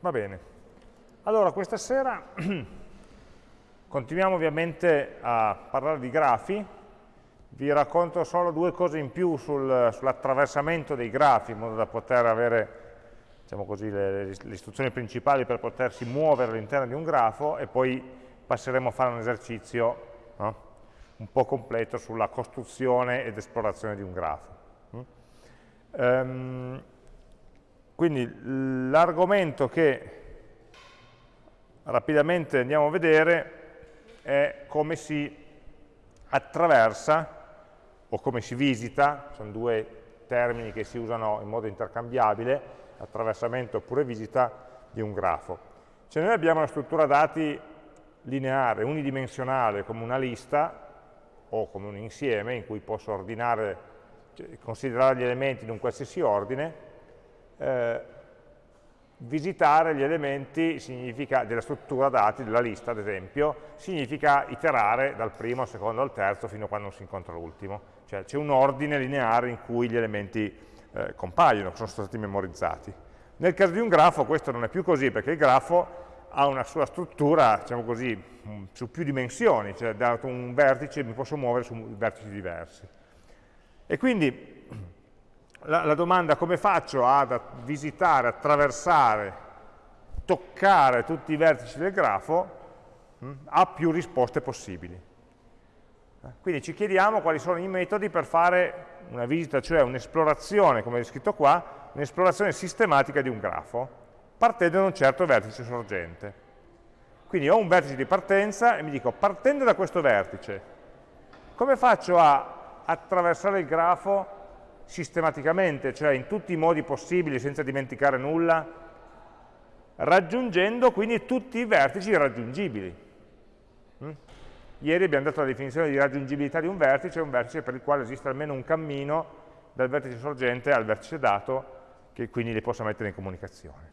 Va bene. Allora, questa sera continuiamo ovviamente a parlare di grafi. Vi racconto solo due cose in più sul, sull'attraversamento dei grafi, in modo da poter avere diciamo così, le, le istruzioni principali per potersi muovere all'interno di un grafo e poi passeremo a fare un esercizio no? un po' completo sulla costruzione ed esplorazione di un grafo. Um, quindi l'argomento che rapidamente andiamo a vedere è come si attraversa o come si visita, sono due termini che si usano in modo intercambiabile, attraversamento oppure visita di un grafo. Se noi abbiamo una struttura dati lineare, unidimensionale, come una lista o come un insieme in cui posso ordinare, cioè, considerare gli elementi in un qualsiasi ordine, eh, visitare gli elementi della struttura dati, della lista ad esempio, significa iterare dal primo al secondo al terzo fino a quando non si incontra l'ultimo. Cioè c'è un ordine lineare in cui gli elementi eh, compaiono, sono stati memorizzati. Nel caso di un grafo questo non è più così, perché il grafo ha una sua struttura, diciamo così, mm, su più dimensioni, cioè dato un vertice mi posso muovere su vertici diversi. E quindi la, la domanda come faccio ad visitare, attraversare, toccare tutti i vertici del grafo mh, hm, ha più risposte possibili. Eh, quindi ci chiediamo quali sono i metodi per fare una visita, cioè un'esplorazione, come è scritto qua, un'esplorazione sistematica di un grafo, partendo da un certo vertice sorgente. Quindi ho un vertice di partenza e mi dico, partendo da questo vertice, come faccio a attraversare il grafo sistematicamente, cioè in tutti i modi possibili senza dimenticare nulla, raggiungendo quindi tutti i vertici raggiungibili. Mm? Ieri abbiamo dato la definizione di raggiungibilità di un vertice, un vertice per il quale esiste almeno un cammino dal vertice sorgente al vertice dato, che quindi li posso mettere in comunicazione.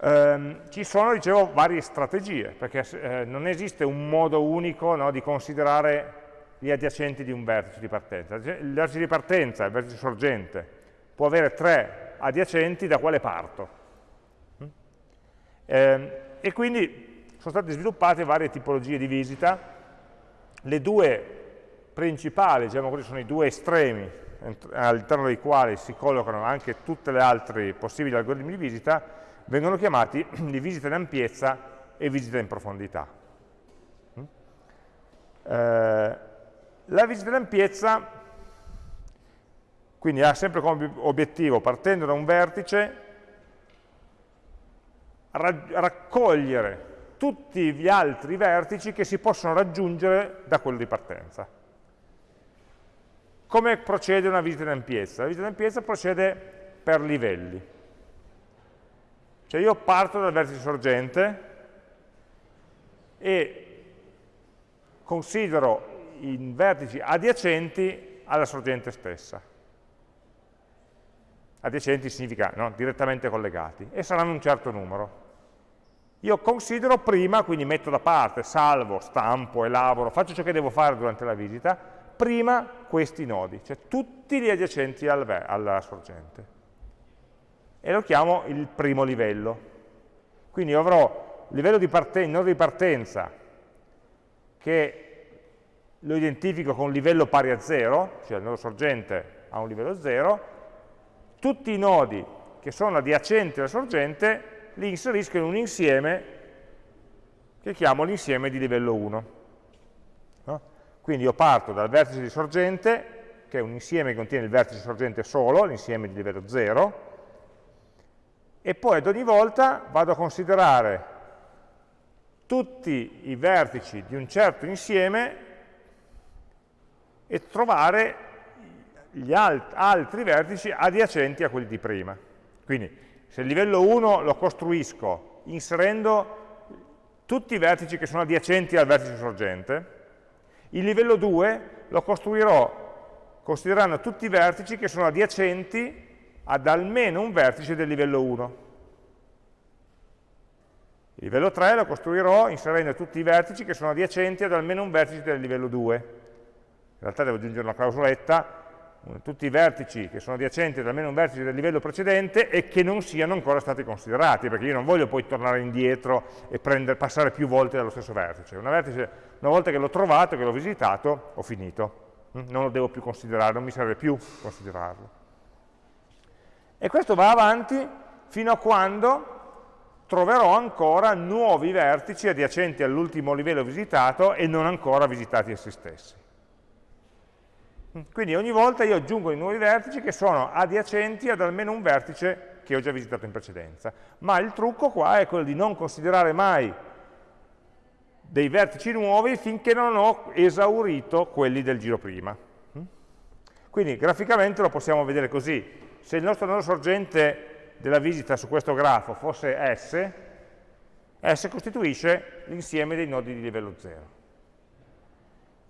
Um, ci sono, dicevo, varie strategie, perché eh, non esiste un modo unico no, di considerare gli adiacenti di un vertice di partenza. Il vertice di partenza, il vertice sorgente, può avere tre adiacenti da quale parto. Mm? Eh, e quindi sono state sviluppate varie tipologie di visita. Le due principali, diciamo così, sono i due estremi all'interno dei quali si collocano anche tutte le altre possibili algoritmi di visita, vengono chiamati di visita in ampiezza e visita in profondità. Mm? Eh, la visita d'ampiezza, quindi ha sempre come obiettivo, partendo da un vertice, raccogliere tutti gli altri vertici che si possono raggiungere da quello di partenza. Come procede una visita d'ampiezza? La visita d'ampiezza procede per livelli. Cioè io parto dal vertice sorgente e considero in vertici adiacenti alla sorgente stessa. Adiacenti significa no, direttamente collegati, e saranno un certo numero. Io considero prima, quindi metto da parte, salvo, stampo, elaboro, faccio ciò che devo fare durante la visita, prima questi nodi, cioè tutti gli adiacenti al, alla sorgente. E lo chiamo il primo livello. Quindi avrò il nodo di partenza che lo identifico con un livello pari a 0, cioè il nodo sorgente ha un livello 0, tutti i nodi che sono adiacenti alla sorgente li inserisco in un insieme che chiamo l'insieme di livello 1. No? Quindi io parto dal vertice di sorgente, che è un insieme che contiene il vertice sorgente solo, l'insieme di livello 0, e poi ad ogni volta vado a considerare tutti i vertici di un certo insieme e trovare gli alt altri vertici adiacenti a quelli di prima. Quindi se il livello 1 lo costruisco inserendo tutti i vertici che sono adiacenti al vertice sorgente, il livello 2 lo costruirò considerando tutti i vertici che sono adiacenti ad almeno un vertice del livello 1. Il livello 3 lo costruirò inserendo tutti i vertici che sono adiacenti ad almeno un vertice del livello 2 in realtà devo aggiungere una clausoletta, tutti i vertici che sono adiacenti ad almeno un vertice del livello precedente e che non siano ancora stati considerati, perché io non voglio poi tornare indietro e prendere, passare più volte dallo stesso vertice. Una, vertice, una volta che l'ho trovato, che l'ho visitato, ho finito. Mm? Non lo devo più considerare, non mi serve più considerarlo. E questo va avanti fino a quando troverò ancora nuovi vertici adiacenti all'ultimo livello visitato e non ancora visitati essi stessi. Quindi ogni volta io aggiungo i nuovi vertici che sono adiacenti ad almeno un vertice che ho già visitato in precedenza. Ma il trucco qua è quello di non considerare mai dei vertici nuovi finché non ho esaurito quelli del giro prima. Quindi graficamente lo possiamo vedere così. Se il nostro nodo sorgente della visita su questo grafo fosse S, S costituisce l'insieme dei nodi di livello 0.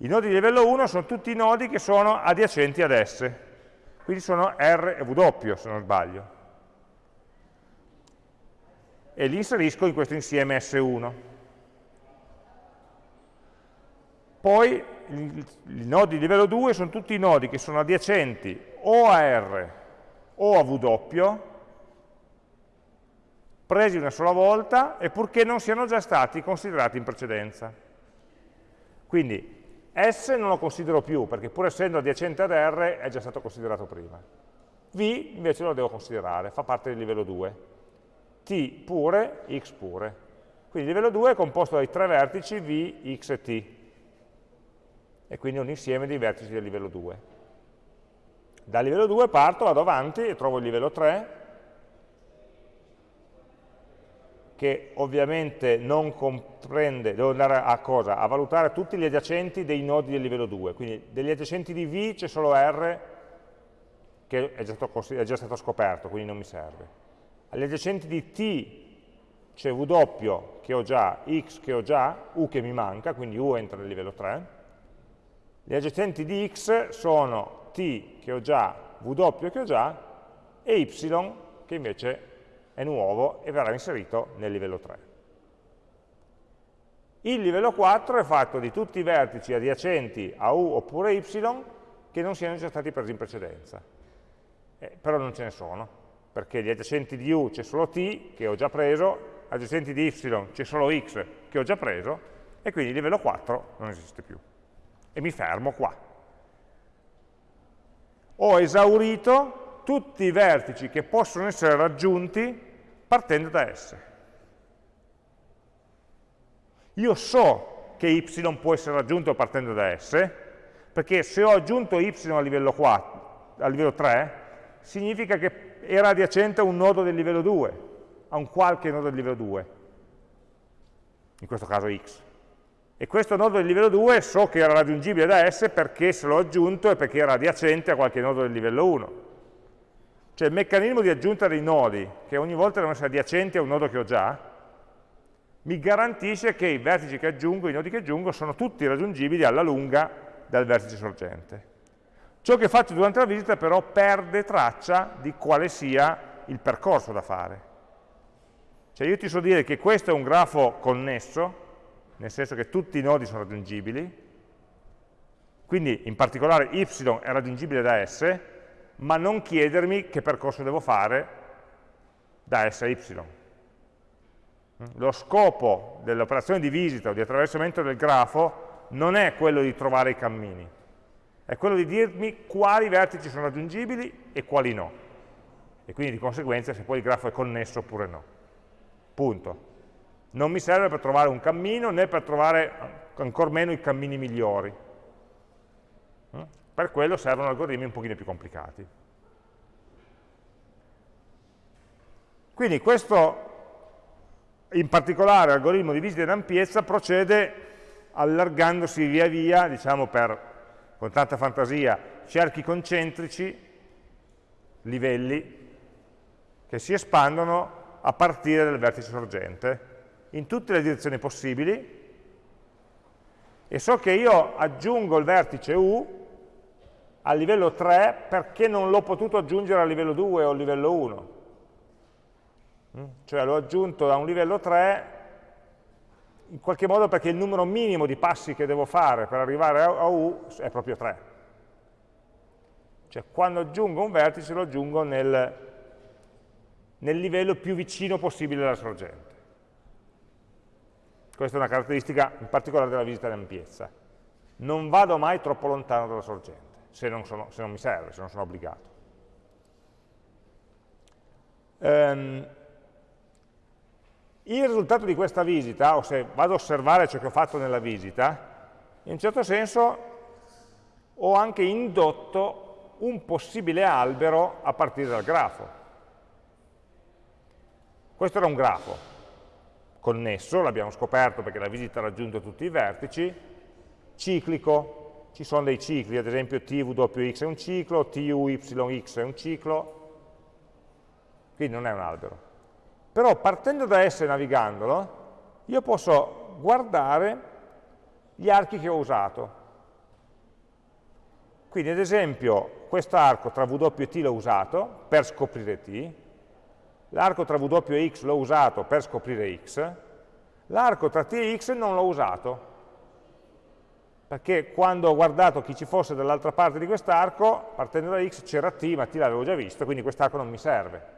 I nodi di livello 1 sono tutti i nodi che sono adiacenti ad S, quindi sono R e W se non sbaglio. E li inserisco in questo insieme S1. Poi i, nodi di livello 2 sono tutti i nodi che sono adiacenti o a R o a W, presi una sola volta e purché non siano già stati considerati in precedenza. Quindi S non lo considero più, perché pur essendo adiacente ad R è già stato considerato prima. V invece lo devo considerare, fa parte del livello 2. T pure, X pure. Quindi il livello 2 è composto dai tre vertici V, X e T. E quindi un insieme di vertici del livello 2. Dal livello 2 parto, vado avanti e trovo il livello 3, che ovviamente non comprende, devo andare a cosa? A valutare tutti gli adiacenti dei nodi del livello 2, quindi degli adiacenti di V c'è solo R che è già, stato, è già, stato, scoperto, quindi non mi serve. Agli adiacenti di T c'è W che ho già, X che ho già, U che mi manca, quindi U entra nel livello 3. Gli adiacenti di X sono T che ho già, W che ho già e Y che invece è nuovo e verrà inserito nel livello 3. Il livello 4 è fatto di tutti i vertici adiacenti a U oppure Y che non siano già stati presi in precedenza. Eh, però non ce ne sono, perché gli adiacenti di U c'è solo T, che ho già preso, adiacenti di Y c'è solo X, che ho già preso, e quindi il livello 4 non esiste più. E mi fermo qua. Ho esaurito tutti i vertici che possono essere raggiunti partendo da S. Io so che y può essere raggiunto partendo da S, perché se ho aggiunto y a livello, 4, a livello 3, significa che era adiacente a un nodo del livello 2, a un qualche nodo del livello 2, in questo caso x. E questo nodo del livello 2 so che era raggiungibile da S perché se l'ho aggiunto e perché era adiacente a qualche nodo del livello 1. Cioè il meccanismo di aggiunta dei nodi, che ogni volta devono essere adiacenti a un nodo che ho già, mi garantisce che i vertici che aggiungo, i nodi che aggiungo, sono tutti raggiungibili alla lunga dal vertice sorgente. Ciò che faccio durante la visita però perde traccia di quale sia il percorso da fare. Cioè io ti so dire che questo è un grafo connesso, nel senso che tutti i nodi sono raggiungibili, quindi in particolare y è raggiungibile da S, ma non chiedermi che percorso devo fare da S a Y. Lo scopo dell'operazione di visita o di attraversamento del grafo non è quello di trovare i cammini, è quello di dirmi quali vertici sono raggiungibili e quali no. E quindi di conseguenza se poi il grafo è connesso oppure no. Punto. Non mi serve per trovare un cammino né per trovare ancor meno i cammini migliori. Per quello servono algoritmi un pochino più complicati. Quindi questo, in particolare, algoritmo di visita in ampiezza procede allargandosi via via, diciamo per, con tanta fantasia, cerchi concentrici, livelli, che si espandono a partire dal vertice sorgente, in tutte le direzioni possibili, e so che io aggiungo il vertice U a livello 3 perché non l'ho potuto aggiungere a livello 2 o a livello 1. Mm? Cioè l'ho aggiunto da un livello 3 in qualche modo perché il numero minimo di passi che devo fare per arrivare a U è proprio 3. Cioè quando aggiungo un vertice lo aggiungo nel, nel livello più vicino possibile alla sorgente. Questa è una caratteristica in particolare della visita ampiezza. Non vado mai troppo lontano dalla sorgente, se non, sono, se non mi serve, se non sono obbligato. Um, il risultato di questa visita, o se vado a osservare ciò che ho fatto nella visita, in un certo senso ho anche indotto un possibile albero a partire dal grafo. Questo era un grafo connesso, l'abbiamo scoperto perché la visita ha raggiunto tutti i vertici, ciclico, ci sono dei cicli, ad esempio TWX è un ciclo, TUYX è un ciclo, quindi non è un albero. Però partendo da S navigandolo, io posso guardare gli archi che ho usato. Quindi ad esempio quest'arco tra W e T l'ho usato per scoprire T, l'arco tra W e X l'ho usato per scoprire X, l'arco tra T e X non l'ho usato, perché quando ho guardato chi ci fosse dall'altra parte di quest'arco, partendo da X c'era T, ma T l'avevo già visto, quindi quest'arco non mi serve.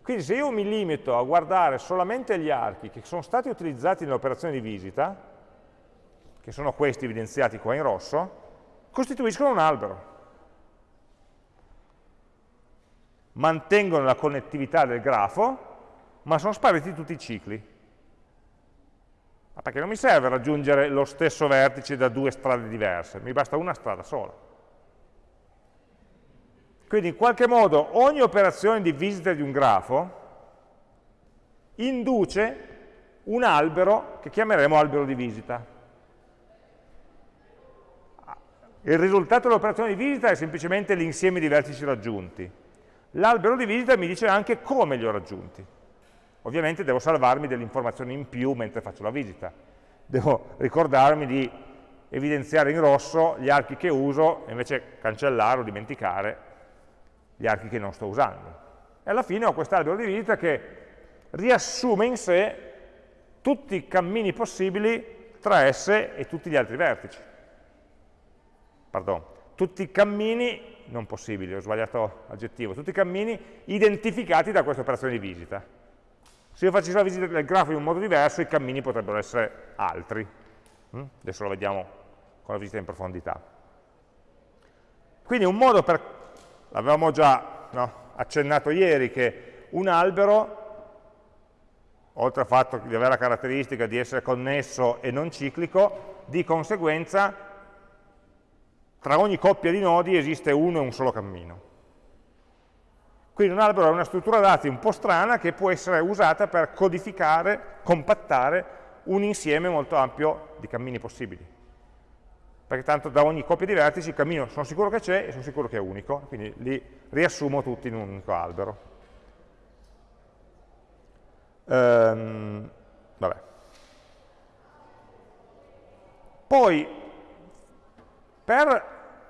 Quindi se io mi limito a guardare solamente gli archi che sono stati utilizzati nell'operazione di visita, che sono questi evidenziati qua in rosso, costituiscono un albero. Mantengono la connettività del grafo, ma sono spariti tutti i cicli. Perché non mi serve raggiungere lo stesso vertice da due strade diverse, mi basta una strada sola. Quindi in qualche modo ogni operazione di visita di un grafo induce un albero che chiameremo albero di visita. Il risultato dell'operazione di visita è semplicemente l'insieme di vertici raggiunti. L'albero di visita mi dice anche come li ho raggiunti. Ovviamente devo salvarmi delle informazioni in più mentre faccio la visita. Devo ricordarmi di evidenziare in rosso gli archi che uso e invece cancellare o dimenticare gli archi che non sto usando. E alla fine ho quest'albero di visita che riassume in sé tutti i cammini possibili tra S e tutti gli altri vertici. Pardon, tutti i cammini, non possibili, ho sbagliato aggettivo, tutti i cammini identificati da questa operazione di visita. Se io facessi la visita del grafo in un modo diverso, i cammini potrebbero essere altri. Mm? Adesso lo vediamo con la visita in profondità. Quindi un modo per l'avevamo già no, accennato ieri, che un albero, oltre al fatto di avere la caratteristica di essere connesso e non ciclico, di conseguenza tra ogni coppia di nodi esiste uno e un solo cammino. Quindi un albero è una struttura dati un po' strana che può essere usata per codificare, compattare un insieme molto ampio di cammini possibili perché tanto da ogni coppia di vertici il cammino sono sicuro che c'è e sono sicuro che è unico, quindi li riassumo tutti in un unico albero. Ehm, Poi, per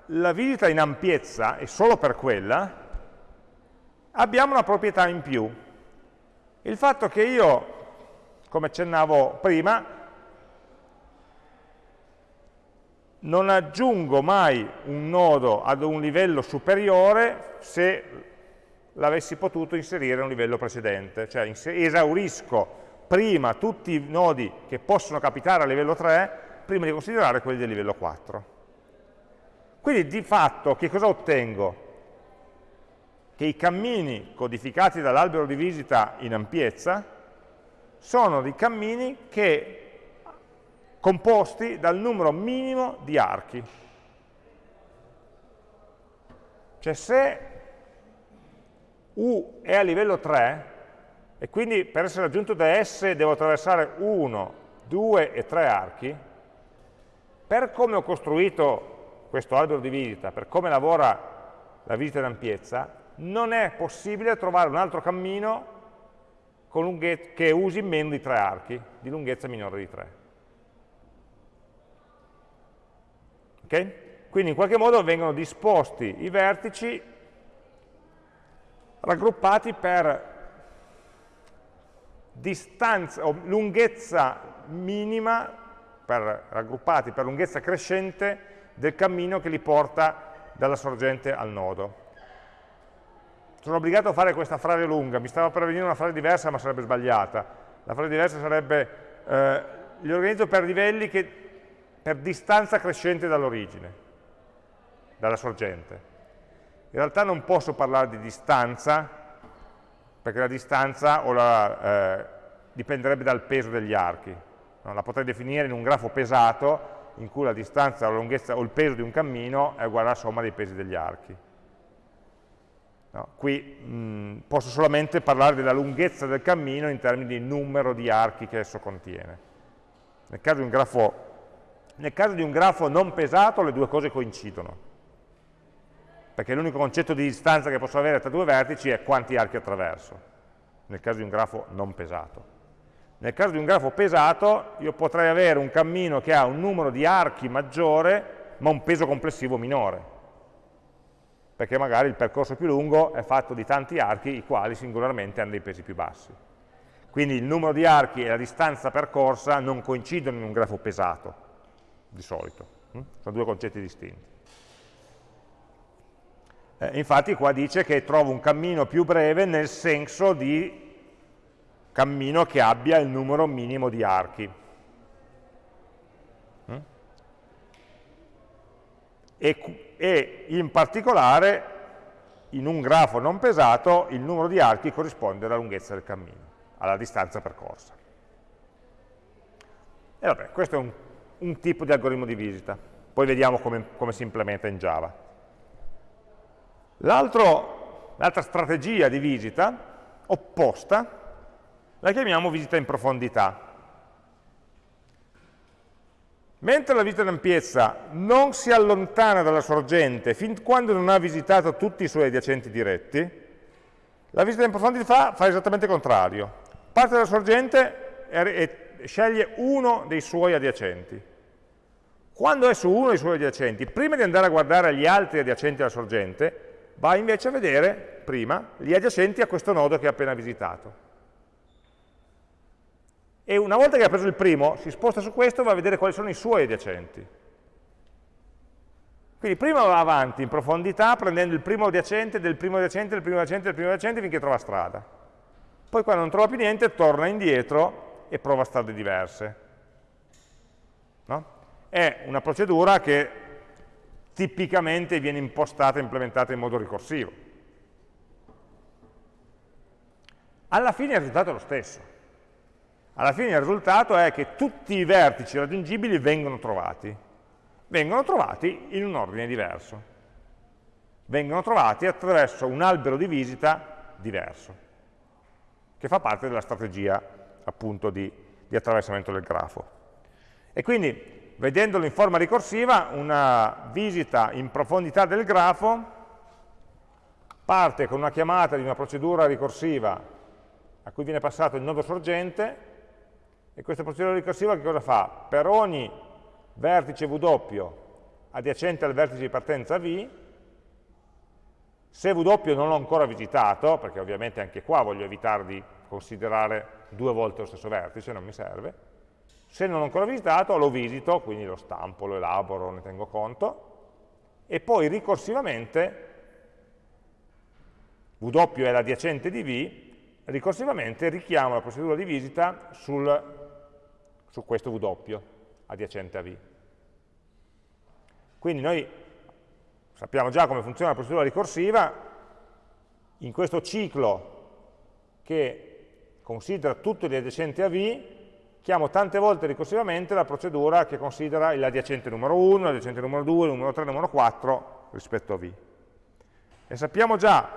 la visita in ampiezza, e solo per quella, abbiamo una proprietà in più. Il fatto che io, come accennavo prima, non aggiungo mai un nodo ad un livello superiore se l'avessi potuto inserire a un livello precedente, cioè esaurisco prima tutti i nodi che possono capitare a livello 3 prima di considerare quelli del livello 4. Quindi di fatto che cosa ottengo? Che i cammini codificati dall'albero di visita in ampiezza sono dei cammini che composti dal numero minimo di archi. Cioè se U è a livello 3, e quindi per essere raggiunto da S devo attraversare 1, 2 e 3 archi, per come ho costruito questo albero di visita, per come lavora la visita in ampiezza, non è possibile trovare un altro cammino che usi meno di 3 archi, di lunghezza minore di 3. Okay? Quindi in qualche modo vengono disposti i vertici raggruppati per distanza o lunghezza minima, per, raggruppati per lunghezza crescente del cammino che li porta dalla sorgente al nodo. Sono obbligato a fare questa frase lunga, mi stava per venire una frase diversa ma sarebbe sbagliata. La frase diversa sarebbe eh, li organizzo per livelli che, per distanza crescente dall'origine, dalla sorgente. In realtà non posso parlare di distanza, perché la distanza la, eh, dipenderebbe dal peso degli archi. No? La potrei definire in un grafo pesato, in cui la distanza la lunghezza o il peso di un cammino è uguale alla somma dei pesi degli archi. No, qui mh, posso solamente parlare della lunghezza del cammino in termini di numero di archi che esso contiene. Nel caso di un grafo, caso di un grafo non pesato le due cose coincidono, perché l'unico concetto di distanza che posso avere tra due vertici è quanti archi attraverso, nel caso di un grafo non pesato. Nel caso di un grafo pesato io potrei avere un cammino che ha un numero di archi maggiore ma un peso complessivo minore perché magari il percorso più lungo è fatto di tanti archi, i quali singolarmente hanno dei pesi più bassi. Quindi il numero di archi e la distanza percorsa non coincidono in un grafo pesato, di solito. Hm? Sono due concetti distinti. Eh, infatti qua dice che trovo un cammino più breve nel senso di cammino che abbia il numero minimo di archi. Hm? E e in particolare in un grafo non pesato il numero di archi corrisponde alla lunghezza del cammino, alla distanza percorsa. E vabbè, questo è un, un tipo di algoritmo di visita, poi vediamo come, come si implementa in Java. L'altra strategia di visita, opposta, la chiamiamo visita in profondità. Mentre la visita d'ampiezza non si allontana dalla sorgente fin quando non ha visitato tutti i suoi adiacenti diretti, la visita in profondità fa esattamente il contrario. Parte dalla sorgente e sceglie uno dei suoi adiacenti. Quando è su uno dei suoi adiacenti, prima di andare a guardare gli altri adiacenti alla sorgente, va invece a vedere, prima, gli adiacenti a questo nodo che ha appena visitato e una volta che ha preso il primo, si sposta su questo e va a vedere quali sono i suoi adiacenti. Quindi prima va avanti in profondità prendendo il primo adiacente del primo adiacente, del primo adiacente, del primo adiacente finché trova strada. Poi quando non trova più niente torna indietro e prova strade diverse. No? È una procedura che tipicamente viene impostata e implementata in modo ricorsivo. Alla fine il risultato è lo stesso alla fine il risultato è che tutti i vertici raggiungibili vengono trovati. Vengono trovati in un ordine diverso. Vengono trovati attraverso un albero di visita diverso, che fa parte della strategia appunto di, di attraversamento del grafo. E quindi, vedendolo in forma ricorsiva, una visita in profondità del grafo parte con una chiamata di una procedura ricorsiva a cui viene passato il nodo sorgente e questa procedura ricorsiva che cosa fa? Per ogni vertice W adiacente al vertice di partenza V, se W non l'ho ancora visitato, perché ovviamente anche qua voglio evitare di considerare due volte lo stesso vertice, non mi serve, se non l'ho ancora visitato lo visito, quindi lo stampo, lo elaboro, ne tengo conto, e poi ricorsivamente W è l'adiacente di V, ricorsivamente richiamo la procedura di visita sul su questo W adiacente a V. Quindi noi sappiamo già come funziona la procedura ricorsiva, in questo ciclo che considera tutto gli adiacenti a V, chiamo tante volte ricorsivamente la procedura che considera l'adiacente numero 1, l'adiacente numero 2, il numero 3, il numero 4 rispetto a V. E sappiamo già,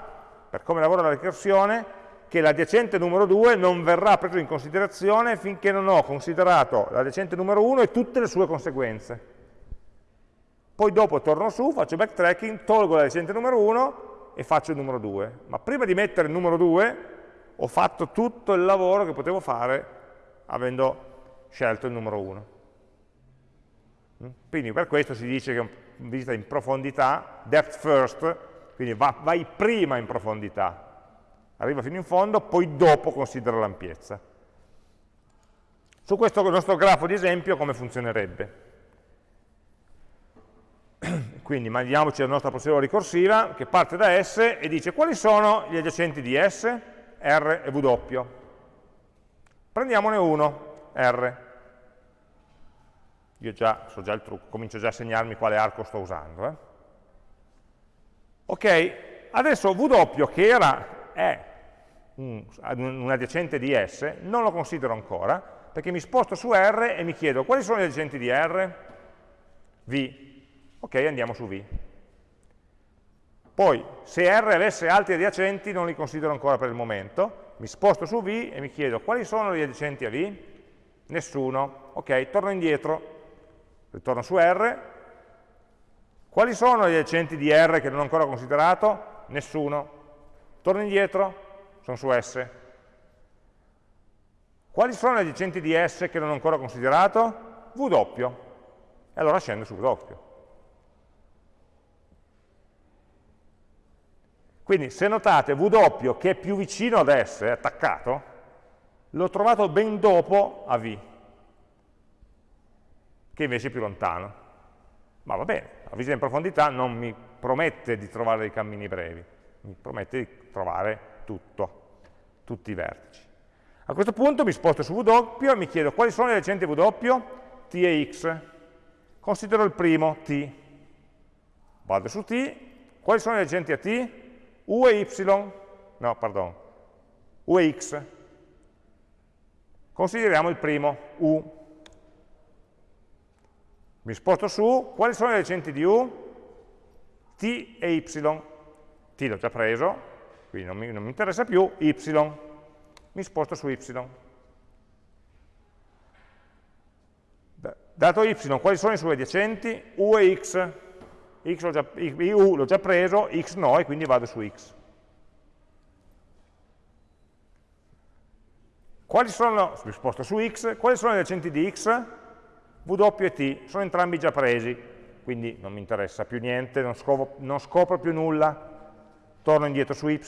per come lavora la ricorsione, che l'adiacente numero 2 non verrà preso in considerazione finché non ho considerato l'adiacente numero 1 e tutte le sue conseguenze. Poi dopo torno su, faccio backtracking, tolgo l'adiacente numero 1 e faccio il numero 2. Ma prima di mettere il numero 2 ho fatto tutto il lavoro che potevo fare avendo scelto il numero 1. Mm? Quindi per questo si dice che visita in profondità, depth first, quindi vai prima in profondità, arriva fino in fondo, poi dopo considera l'ampiezza. Su questo nostro grafo di esempio come funzionerebbe? quindi immaginiamoci la nostra procedura ricorsiva che parte da S e dice quali sono gli adiacenti di S, R e W. Prendiamone uno, R. Io già so già il trucco, comincio già a segnarmi quale arco sto usando. Eh. Ok, adesso W che era, è un, adiacente di S, non lo considero ancora, perché mi sposto su R e mi chiedo quali sono gli adiacenti di R? V. Ok, andiamo su V. Poi, se R avesse altri adiacenti, non li considero ancora per il momento, mi sposto su V e mi chiedo quali sono gli adiacenti a V? Nessuno. Ok, torno indietro, ritorno su R. Quali sono gli adiacenti di R che non ho ancora considerato? Nessuno. Torno indietro, sono su S. Quali sono gli adiacenti di S che non ho ancora considerato? W. E allora scendo su W. Quindi se notate W che è più vicino ad S, è attaccato, l'ho trovato ben dopo a V, che invece è più lontano. Ma va bene, la visita in profondità non mi promette di trovare dei cammini brevi, mi promette di trovare tutto, tutti i vertici. A questo punto mi sposto su W e mi chiedo quali sono le adiacenti W? T e X. Considero il primo, T. Vado su T. Quali sono le adiacenti a T? U e Y. No, pardon. U e X. Consideriamo il primo, U. Mi sposto su. Quali sono le adiacenti di U? T e Y. T l'ho già preso, quindi non mi, non mi interessa più, y, mi sposto su y. Dato y, quali sono i suoi adiacenti? u e x, x l'ho già, u l'ho già preso, x no, e quindi vado su x. Quali sono, mi sposto su x, quali sono gli adiacenti di x? W e t, sono entrambi già presi, quindi non mi interessa più niente, non scopro, non scopro più nulla torno indietro su y,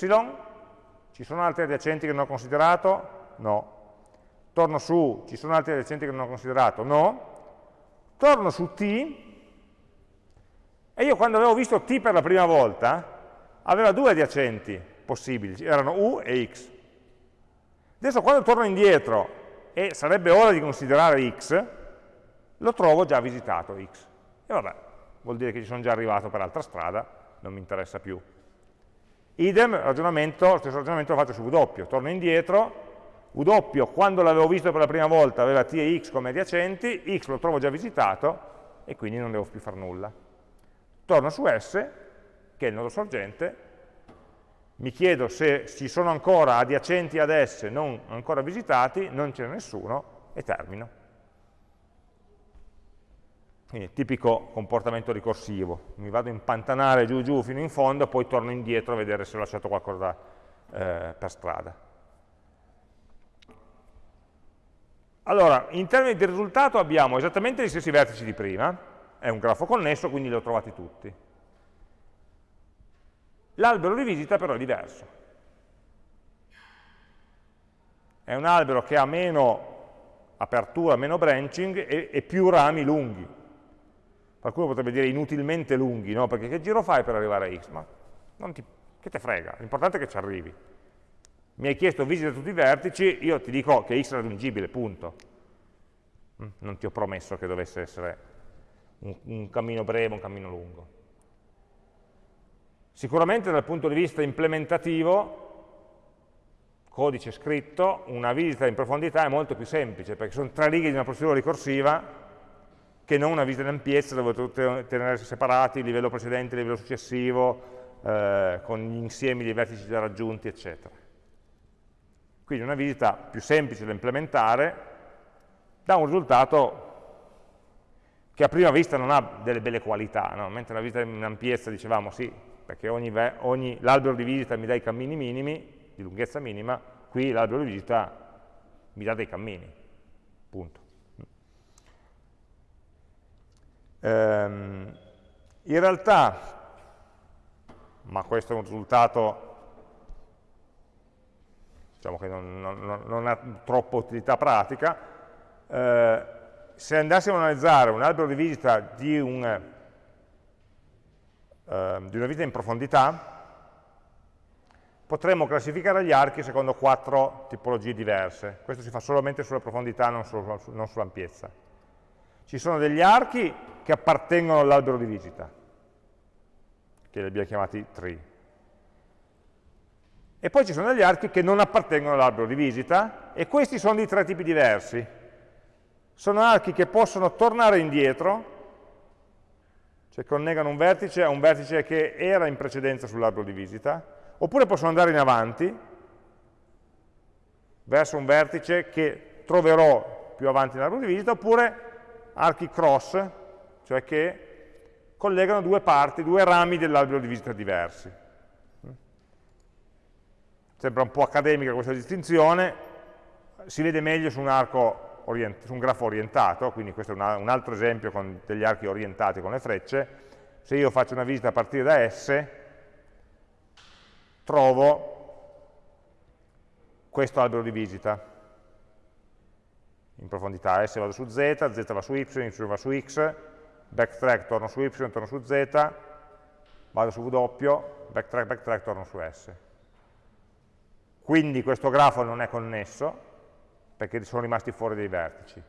ci sono altri adiacenti che non ho considerato? No. Torno su, ci sono altri adiacenti che non ho considerato? No. Torno su t, e io quando avevo visto t per la prima volta, aveva due adiacenti possibili, erano u e x. Adesso quando torno indietro, e sarebbe ora di considerare x, lo trovo già visitato x. E vabbè, vuol dire che ci sono già arrivato per altra strada, non mi interessa più. Idem, ragionamento, lo stesso ragionamento lo faccio su W, torno indietro, W quando l'avevo visto per la prima volta aveva T e X come adiacenti, X lo trovo già visitato e quindi non devo più fare nulla. Torno su S, che è il nodo sorgente, mi chiedo se ci sono ancora adiacenti ad S non ancora visitati, non ce n'è nessuno e termino. Quindi tipico comportamento ricorsivo, mi vado a impantanare giù giù fino in fondo, poi torno indietro a vedere se ho lasciato qualcosa eh, per strada. Allora, in termini di risultato abbiamo esattamente gli stessi vertici di prima, è un grafo connesso, quindi li ho trovati tutti. L'albero di visita però è diverso. È un albero che ha meno apertura, meno branching e, e più rami lunghi. Qualcuno potrebbe dire inutilmente lunghi, no? Perché che giro fai per arrivare a x? Ma ti, che te frega, l'importante è che ci arrivi. Mi hai chiesto visita tutti i vertici, io ti dico che x è raggiungibile, punto. Mm, non ti ho promesso che dovesse essere un, un cammino breve, un cammino lungo. Sicuramente dal punto di vista implementativo, codice scritto, una visita in profondità è molto più semplice, perché sono tre righe di una procedura ricorsiva che non una visita in ampiezza dove dovete tenere separati il livello precedente, il livello successivo, eh, con gli insiemi dei vertici già raggiunti, eccetera. Quindi una visita più semplice da implementare dà un risultato che a prima vista non ha delle belle qualità, no? mentre la visita in ampiezza dicevamo sì, perché l'albero di visita mi dà i cammini minimi, di lunghezza minima, qui l'albero di visita mi dà dei cammini, punto. Ehm, in realtà, ma questo è un risultato diciamo che non, non, non ha troppa utilità pratica, eh, se andassimo a analizzare un albero di visita di un eh, di una visita in profondità, potremmo classificare gli archi secondo quattro tipologie diverse. Questo si fa solamente sulla profondità, non, solo, non sull'ampiezza. Ci sono degli archi che appartengono all'albero di visita, che li abbiamo chiamati tree. E poi ci sono degli archi che non appartengono all'albero di visita, e questi sono di tre tipi diversi. Sono archi che possono tornare indietro, cioè connegano un vertice a un vertice che era in precedenza sull'albero di visita, oppure possono andare in avanti, verso un vertice che troverò più avanti nell'albero di visita, oppure archi cross, cioè che collegano due parti, due rami dell'albero di visita diversi. Sembra un po' accademica questa distinzione, si vede meglio su un, su un grafo orientato, quindi questo è un altro esempio con degli archi orientati con le frecce. Se io faccio una visita a partire da S, trovo questo albero di visita in profondità, S vado su Z, Z va su Y, Y va su X, backtrack, torno su Y, torno su Z, vado su W, backtrack, backtrack, torno su S. Quindi questo grafo non è connesso, perché sono rimasti fuori dei vertici.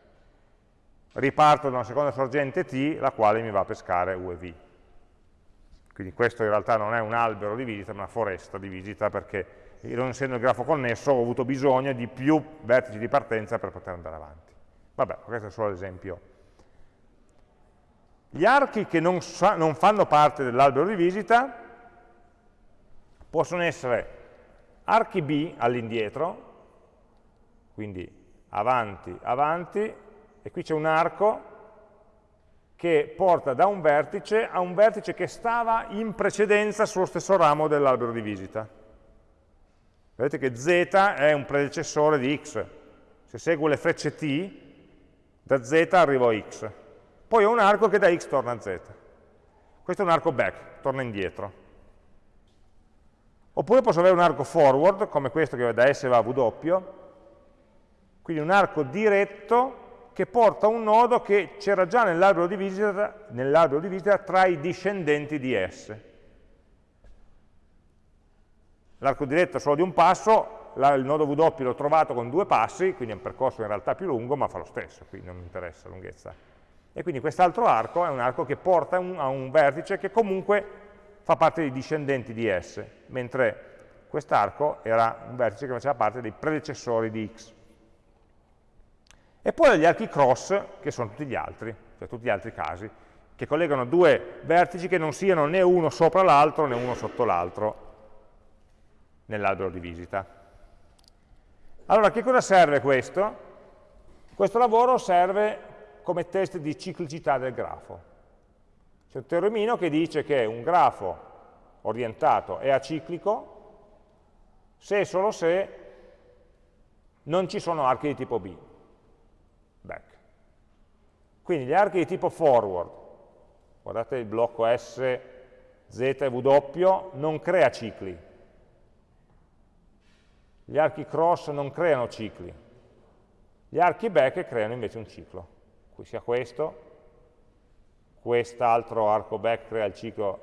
Riparto da una seconda sorgente T, la quale mi va a pescare U e V. Quindi questo in realtà non è un albero di visita, ma una foresta di visita, perché non essendo il grafo connesso ho avuto bisogno di più vertici di partenza per poter andare avanti. Vabbè, questo è solo l'esempio. Gli archi che non, non fanno parte dell'albero di visita possono essere archi B all'indietro, quindi avanti, avanti, e qui c'è un arco che porta da un vertice a un vertice che stava in precedenza sullo stesso ramo dell'albero di visita. Vedete che z è un predecessore di x. Se seguo le frecce t, da z arrivo a x. Poi ho un arco che da x torna a z. Questo è un arco back, torna indietro. Oppure posso avere un arco forward, come questo che da S va a W, quindi un arco diretto che porta un nodo che c'era già nell'albero di, nell di visita tra i discendenti di S l'arco diretto è solo di un passo, il nodo W l'ho trovato con due passi, quindi è un percorso in realtà più lungo, ma fa lo stesso, quindi non mi interessa la lunghezza. E quindi quest'altro arco è un arco che porta un, a un vertice che comunque fa parte dei discendenti di S, mentre quest'arco era un vertice che faceva parte dei predecessori di X. E poi gli archi cross, che sono tutti gli altri, cioè tutti gli altri casi, che collegano due vertici che non siano né uno sopra l'altro né uno sotto l'altro, nell'albero di visita. Allora, che cosa serve questo? Questo lavoro serve come test di ciclicità del grafo. C'è un teoremino che dice che un grafo orientato è aciclico se e solo se non ci sono archi di tipo B. Back. Quindi gli archi di tipo forward, guardate il blocco S, Z e W, non crea cicli, gli archi cross non creano cicli, gli archi back creano invece un ciclo. Sia questo, quest'altro arco back crea il ciclo,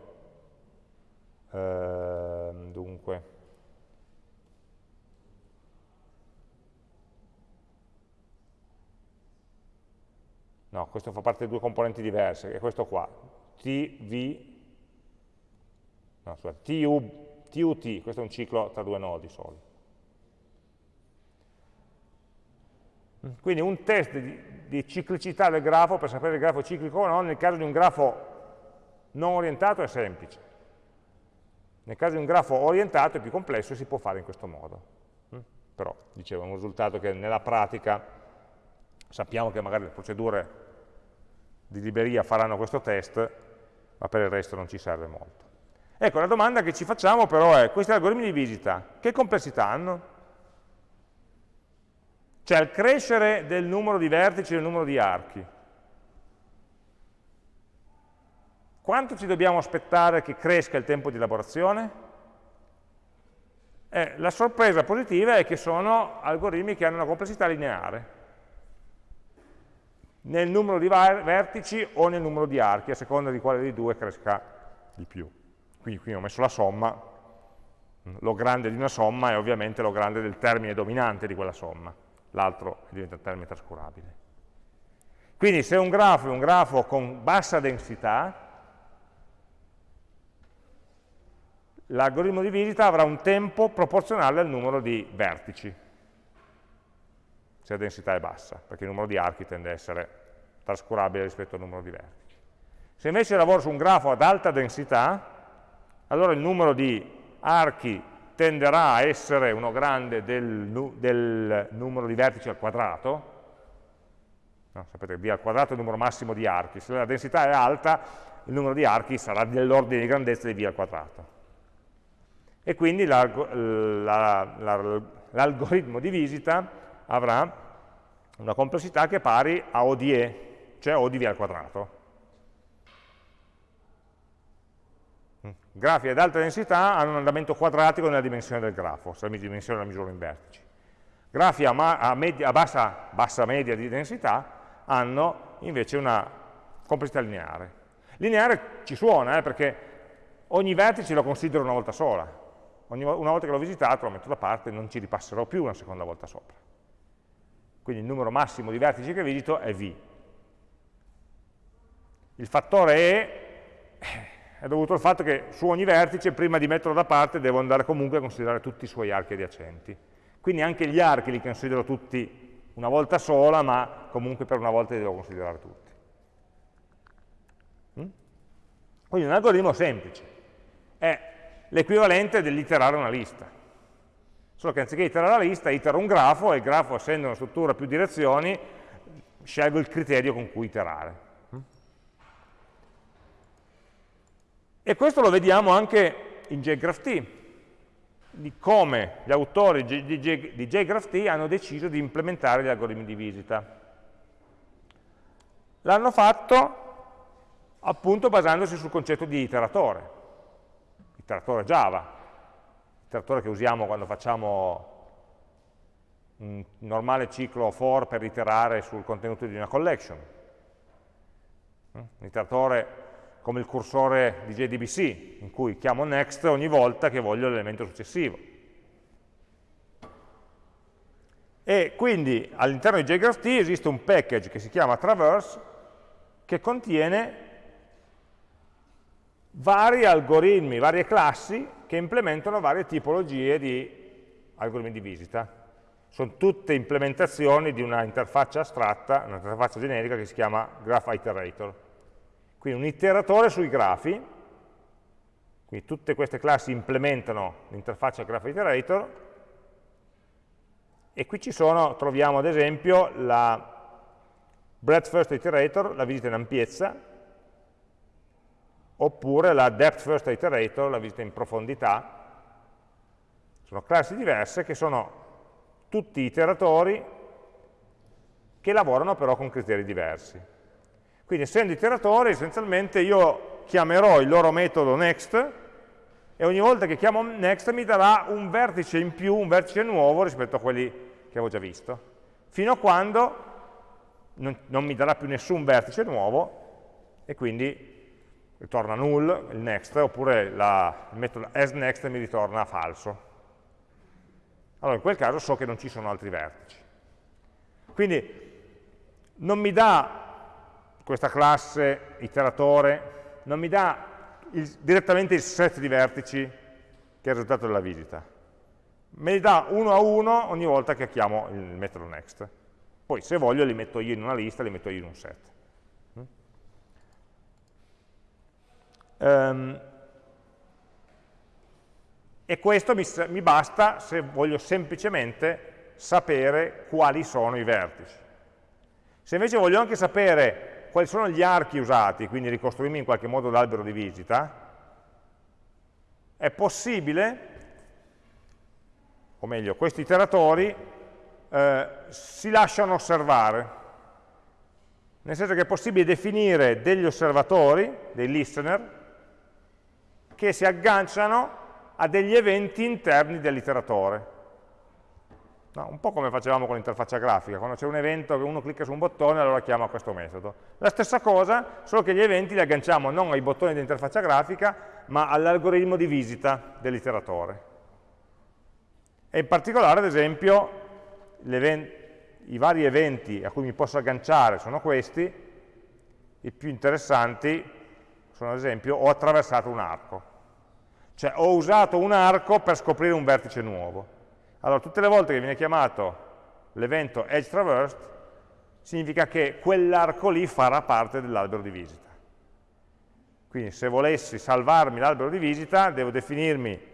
eh, dunque, no, questo fa parte di due componenti diverse, che è questo qua, TV, no, scusate, TU, TUT, questo è un ciclo tra due nodi soli. Quindi un test di, di, ciclicità del grafo per sapere se il grafo è ciclico o no, nel caso di un grafo non orientato è semplice. Nel caso di un grafo orientato è più complesso e si può fare in questo modo. Mm? Però, dicevo, è un risultato che nella pratica sappiamo che magari le procedure di libreria faranno questo test, ma per il resto non ci serve molto. Ecco, la domanda che ci facciamo però è, questi algoritmi di visita, che complessità hanno? Cioè il crescere del numero di vertici e del numero di archi. Quanto ci dobbiamo aspettare che cresca il tempo di elaborazione? Eh, la sorpresa positiva è che sono algoritmi che hanno una complessità lineare nel numero di vertici o nel numero di archi, a seconda di quale dei due cresca di più. Quindi qui ho messo la somma, lo grande di una somma è ovviamente lo grande del termine dominante di quella somma, l'altro diventa termine trascurabile. Quindi se un grafo è un grafo con bassa densità, l'algoritmo di visita avrà un tempo proporzionale al numero di vertici, se la densità è bassa, perché il numero di archi tende a essere trascurabile rispetto al numero di vertici. Se invece lavoro su un grafo ad alta densità, allora il numero di archi tenderà a essere uno grande del, del numero di vertici al quadrato, No, sapete che v al quadrato è il numero massimo di archi, se la densità è alta il numero di archi sarà dell'ordine di grandezza di v al quadrato. E quindi l'algoritmo di visita avrà una complessità che è pari a O di E, cioè O di v al quadrato. Grafi ad alta densità hanno un andamento quadratico nella dimensione del grafo, se la dimensione la misuro in vertici. Grafi a, a, media, a bassa, bassa media di densità hanno invece una complessità lineare. Lineare ci suona, eh, perché ogni vertice lo considero una volta sola. Ogni, una volta che l'ho visitato lo metto da parte e non ci ripasserò più una seconda volta sopra. Quindi il numero massimo di vertici che visito è v. Il fattore e è dovuto al fatto che su ogni vertice, prima di metterlo da parte, devo andare comunque a considerare tutti i suoi archi adiacenti. Quindi anche gli archi li considero tutti una volta sola, ma comunque per una volta li devo considerare tutti. Mm? Quindi un algoritmo semplice, è l'equivalente dell'iterare una lista. Solo che anziché iterare la lista, itero un grafo e il grafo, essendo una struttura a più direzioni, scelgo il criterio con cui iterare. E questo lo vediamo anche in JGraphT, di come gli autori di, JGraphT hanno deciso di implementare gli algoritmi di visita. L'hanno fatto appunto basandosi sul concetto di iteratore, iteratore Java, iteratore che usiamo quando facciamo un normale ciclo for per iterare sul contenuto di una collection. Un iteratore come il cursore di JDBC, in cui chiamo next ogni volta che voglio l'elemento successivo. E quindi all'interno di JGraphT esiste un package che si chiama traverse che contiene vari algoritmi, varie classi che implementano varie tipologie di algoritmi di visita. Sono tutte implementazioni di una interfaccia astratta, una interfaccia generica che si chiama Graph Iterator. Quindi un iteratore sui grafi, quindi tutte queste classi implementano l'interfaccia Graph Iterator, e qui ci sono, troviamo ad esempio la breadth first iterator, la visita in ampiezza, oppure la depth first iterator, la visita in profondità. Sono classi diverse che sono tutti iteratori che lavorano però con criteri diversi. Quindi essendo iteratori, essenzialmente io chiamerò il loro metodo next e ogni volta che chiamo next mi darà un vertice in più, un vertice nuovo rispetto a quelli che avevo già visto, fino a quando non, non mi darà più nessun vertice nuovo e quindi ritorna null il next, oppure la, il metodo asNext mi ritorna falso. Allora in quel caso so che non ci sono altri vertici. Quindi non mi dà questa classe iteratore non mi dà il, direttamente il set di vertici che è il risultato della visita. Me li dà uno a uno ogni volta che chiamo il metodo next. Poi se voglio li metto io in una lista, li metto io in un set. Um, e questo mi, mi basta se voglio semplicemente sapere quali sono i vertici. Se invece voglio anche sapere quali sono gli archi usati, quindi ricostruirmi in qualche modo l'albero di visita, è possibile, o meglio, questi iteratori eh, si lasciano osservare, nel senso che è possibile definire degli osservatori, dei listener, che si agganciano a degli eventi interni dell'iteratore. No, un po' come facevamo con l'interfaccia grafica, quando c'è un evento che uno clicca su un bottone allora chiama questo metodo. La stessa cosa, solo che gli eventi li agganciamo non ai bottoni dell'interfaccia grafica, ma all'algoritmo di visita dell'iteratore. E in particolare, ad esempio, i vari eventi a cui mi posso agganciare sono questi, i più interessanti sono ad esempio ho attraversato un arco, cioè ho usato un arco per scoprire un vertice nuovo. Allora tutte le volte che viene chiamato l'evento edge traversed significa che quell'arco lì farà parte dell'albero di visita. Quindi se volessi salvarmi l'albero di visita devo definirmi,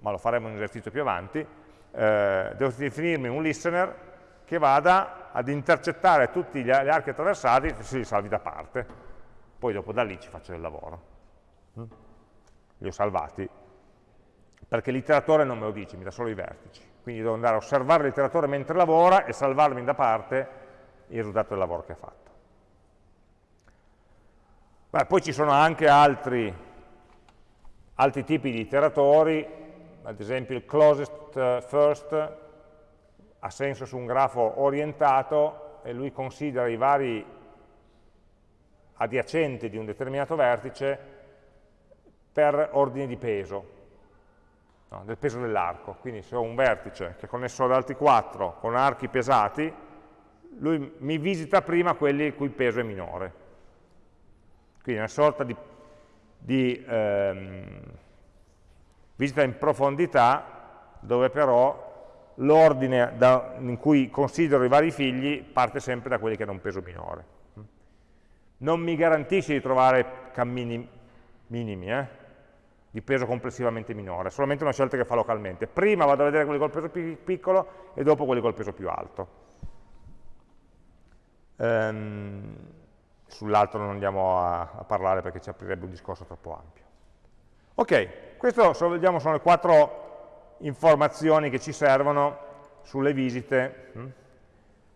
ma lo faremo in un esercizio più avanti, eh, devo definirmi un listener che vada ad intercettare tutti gli archi attraversati e se li salvi da parte. Poi dopo da lì ci faccio del lavoro. Mm? Li ho salvati. Perché l'iteratore non me lo dice, mi dà solo i vertici. Quindi devo andare a osservare l'iteratore mentre lavora e salvarmi da parte il risultato del lavoro che ha fatto. Beh, poi ci sono anche altri, altri tipi di iteratori, ad esempio il closest first, ha senso su un grafo orientato e lui considera i vari adiacenti di un determinato vertice per ordine di peso, no, del peso dell'arco. Quindi se ho un vertice che è connesso ad altri 4 con archi pesati, lui mi visita prima quelli il cui peso è minore. Quindi una sorta di, di ehm, visita in profondità dove però l'ordine in cui considero i vari figli parte sempre da quelli che hanno un peso minore. Non mi garantisce di trovare cammini minimi, eh? Di peso complessivamente minore, solamente una scelta che fa localmente. Prima vado a vedere quelli col peso più piccolo e dopo quelli col peso più alto. Ehm, Sull'altro non andiamo a, a, parlare perché ci aprirebbe un discorso troppo ampio. Ok, vediamo sono le quattro informazioni che ci servono sulle visite hm,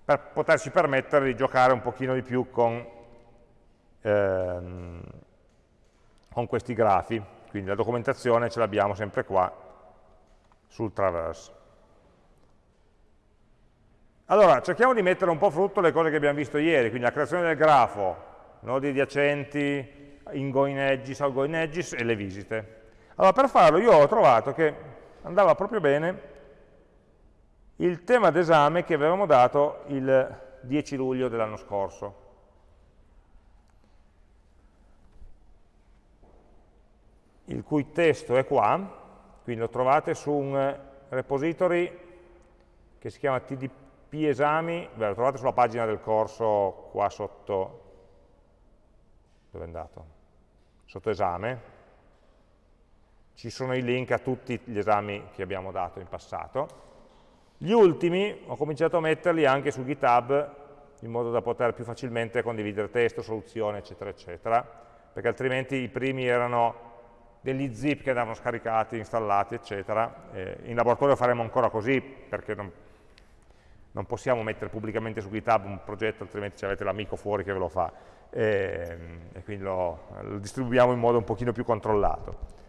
per poterci permettere di giocare un pochino di più con, ehm, con questi grafi. Quindi la documentazione ce l'abbiamo sempre qua sul traverse. Allora, cerchiamo di mettere un po' frutto le cose che abbiamo visto ieri, quindi la creazione del grafo, nodi adiacenti, ingoing edges, outgoing edges e le visite. Allora, per farlo io ho trovato che andava proprio bene il tema d'esame che avevamo dato il 10 luglio dell'anno scorso. Il cui testo è qua, quindi lo trovate su un repository che si chiama TDP esami, beh, lo trovate sulla pagina del corso qua sotto, dove è andato? Sotto esame, ci sono i link a tutti gli esami che abbiamo dato in passato. Gli ultimi ho cominciato a metterli anche su GitHub in modo da poter più facilmente condividere testo, soluzioni, eccetera, eccetera, perché altrimenti i primi erano degli zip che andavano scaricati, installati, eccetera. Eh, in laboratorio faremo ancora così, perché non, non, possiamo mettere pubblicamente su GitHub un progetto, altrimenti avete l'amico fuori che ve lo fa, e, e quindi lo, lo distribuiamo in modo un pochino più controllato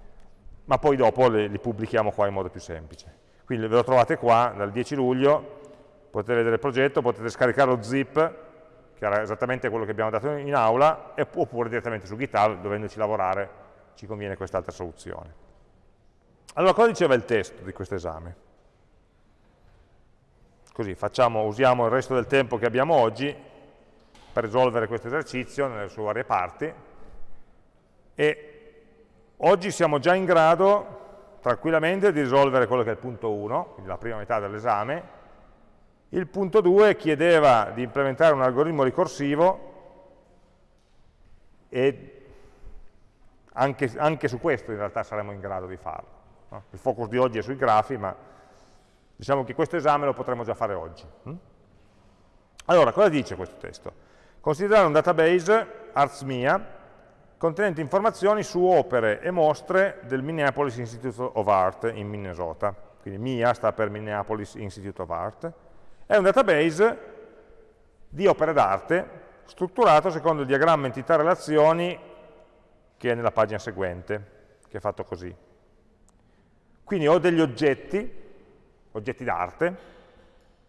ma poi dopo li, li pubblichiamo qua in modo più semplice. Quindi ve lo trovate qua dal 10 luglio, potete vedere il progetto, potete scaricare lo zip, che era esattamente quello che abbiamo dato in aula, oppure direttamente su GitHub, dovendoci lavorare, ci conviene quest'altra soluzione. Allora, cosa diceva il testo di questo esame? Così, facciamo, usiamo il resto del tempo che abbiamo oggi per risolvere questo esercizio nelle sue varie parti e Oggi siamo già in grado tranquillamente di risolvere quello che è il punto 1, quindi la prima metà dell'esame. Il punto 2 chiedeva di implementare un algoritmo ricorsivo e anche, anche su questo in realtà saremo in grado di farlo. No? Il focus di oggi è sui grafi, ma diciamo che questo esame lo potremo già fare oggi. Hm? Allora, cosa dice questo testo? Considerare un database ArtsMia contenente informazioni su opere e mostre del Minneapolis Institute of Art in Minnesota. Quindi MIA sta per Minneapolis Institute of Art. È un database di opere d'arte strutturato secondo il diagramma entità-relazioni che è nella pagina seguente, che è fatto così. Quindi ho degli oggetti, oggetti d'arte,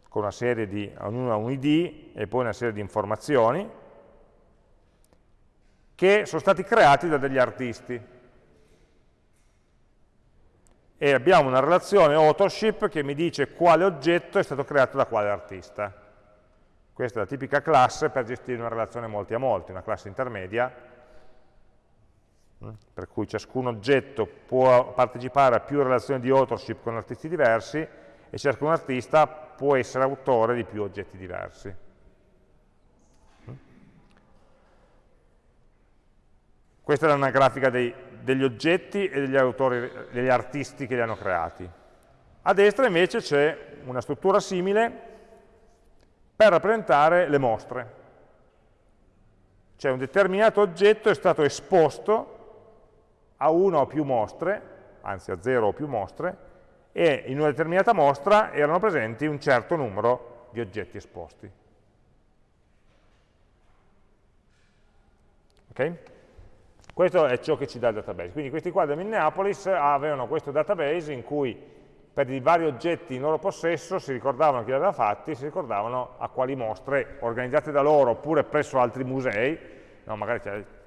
con una serie di, ognuno ha un ID e poi una serie di informazioni, che sono stati creati da degli artisti. e abbiamo una relazione authorship che mi dice quale oggetto è stato creato da quale artista. Questa è la tipica classe per gestire una relazione molti a molti, una classe intermedia, per cui ciascun oggetto può partecipare a più relazioni di authorship con artisti diversi e ciascun artista può essere autore di più oggetti diversi. Questa è una grafica dei, degli oggetti e degli autori, degli artisti che li hanno creati. A destra invece c'è una struttura simile per rappresentare le mostre. Cioè un determinato oggetto è stato esposto a una o più mostre, anzi a zero o più mostre, e in una determinata mostra erano presenti un certo numero di oggetti esposti. Ok? Questo è ciò che ci dà il database. Quindi questi qua da Minneapolis avevano questo database in cui per i vari oggetti in loro possesso si ricordavano chi li aveva fatti, si ricordavano a quali mostre organizzate da loro oppure presso altri musei, no, magari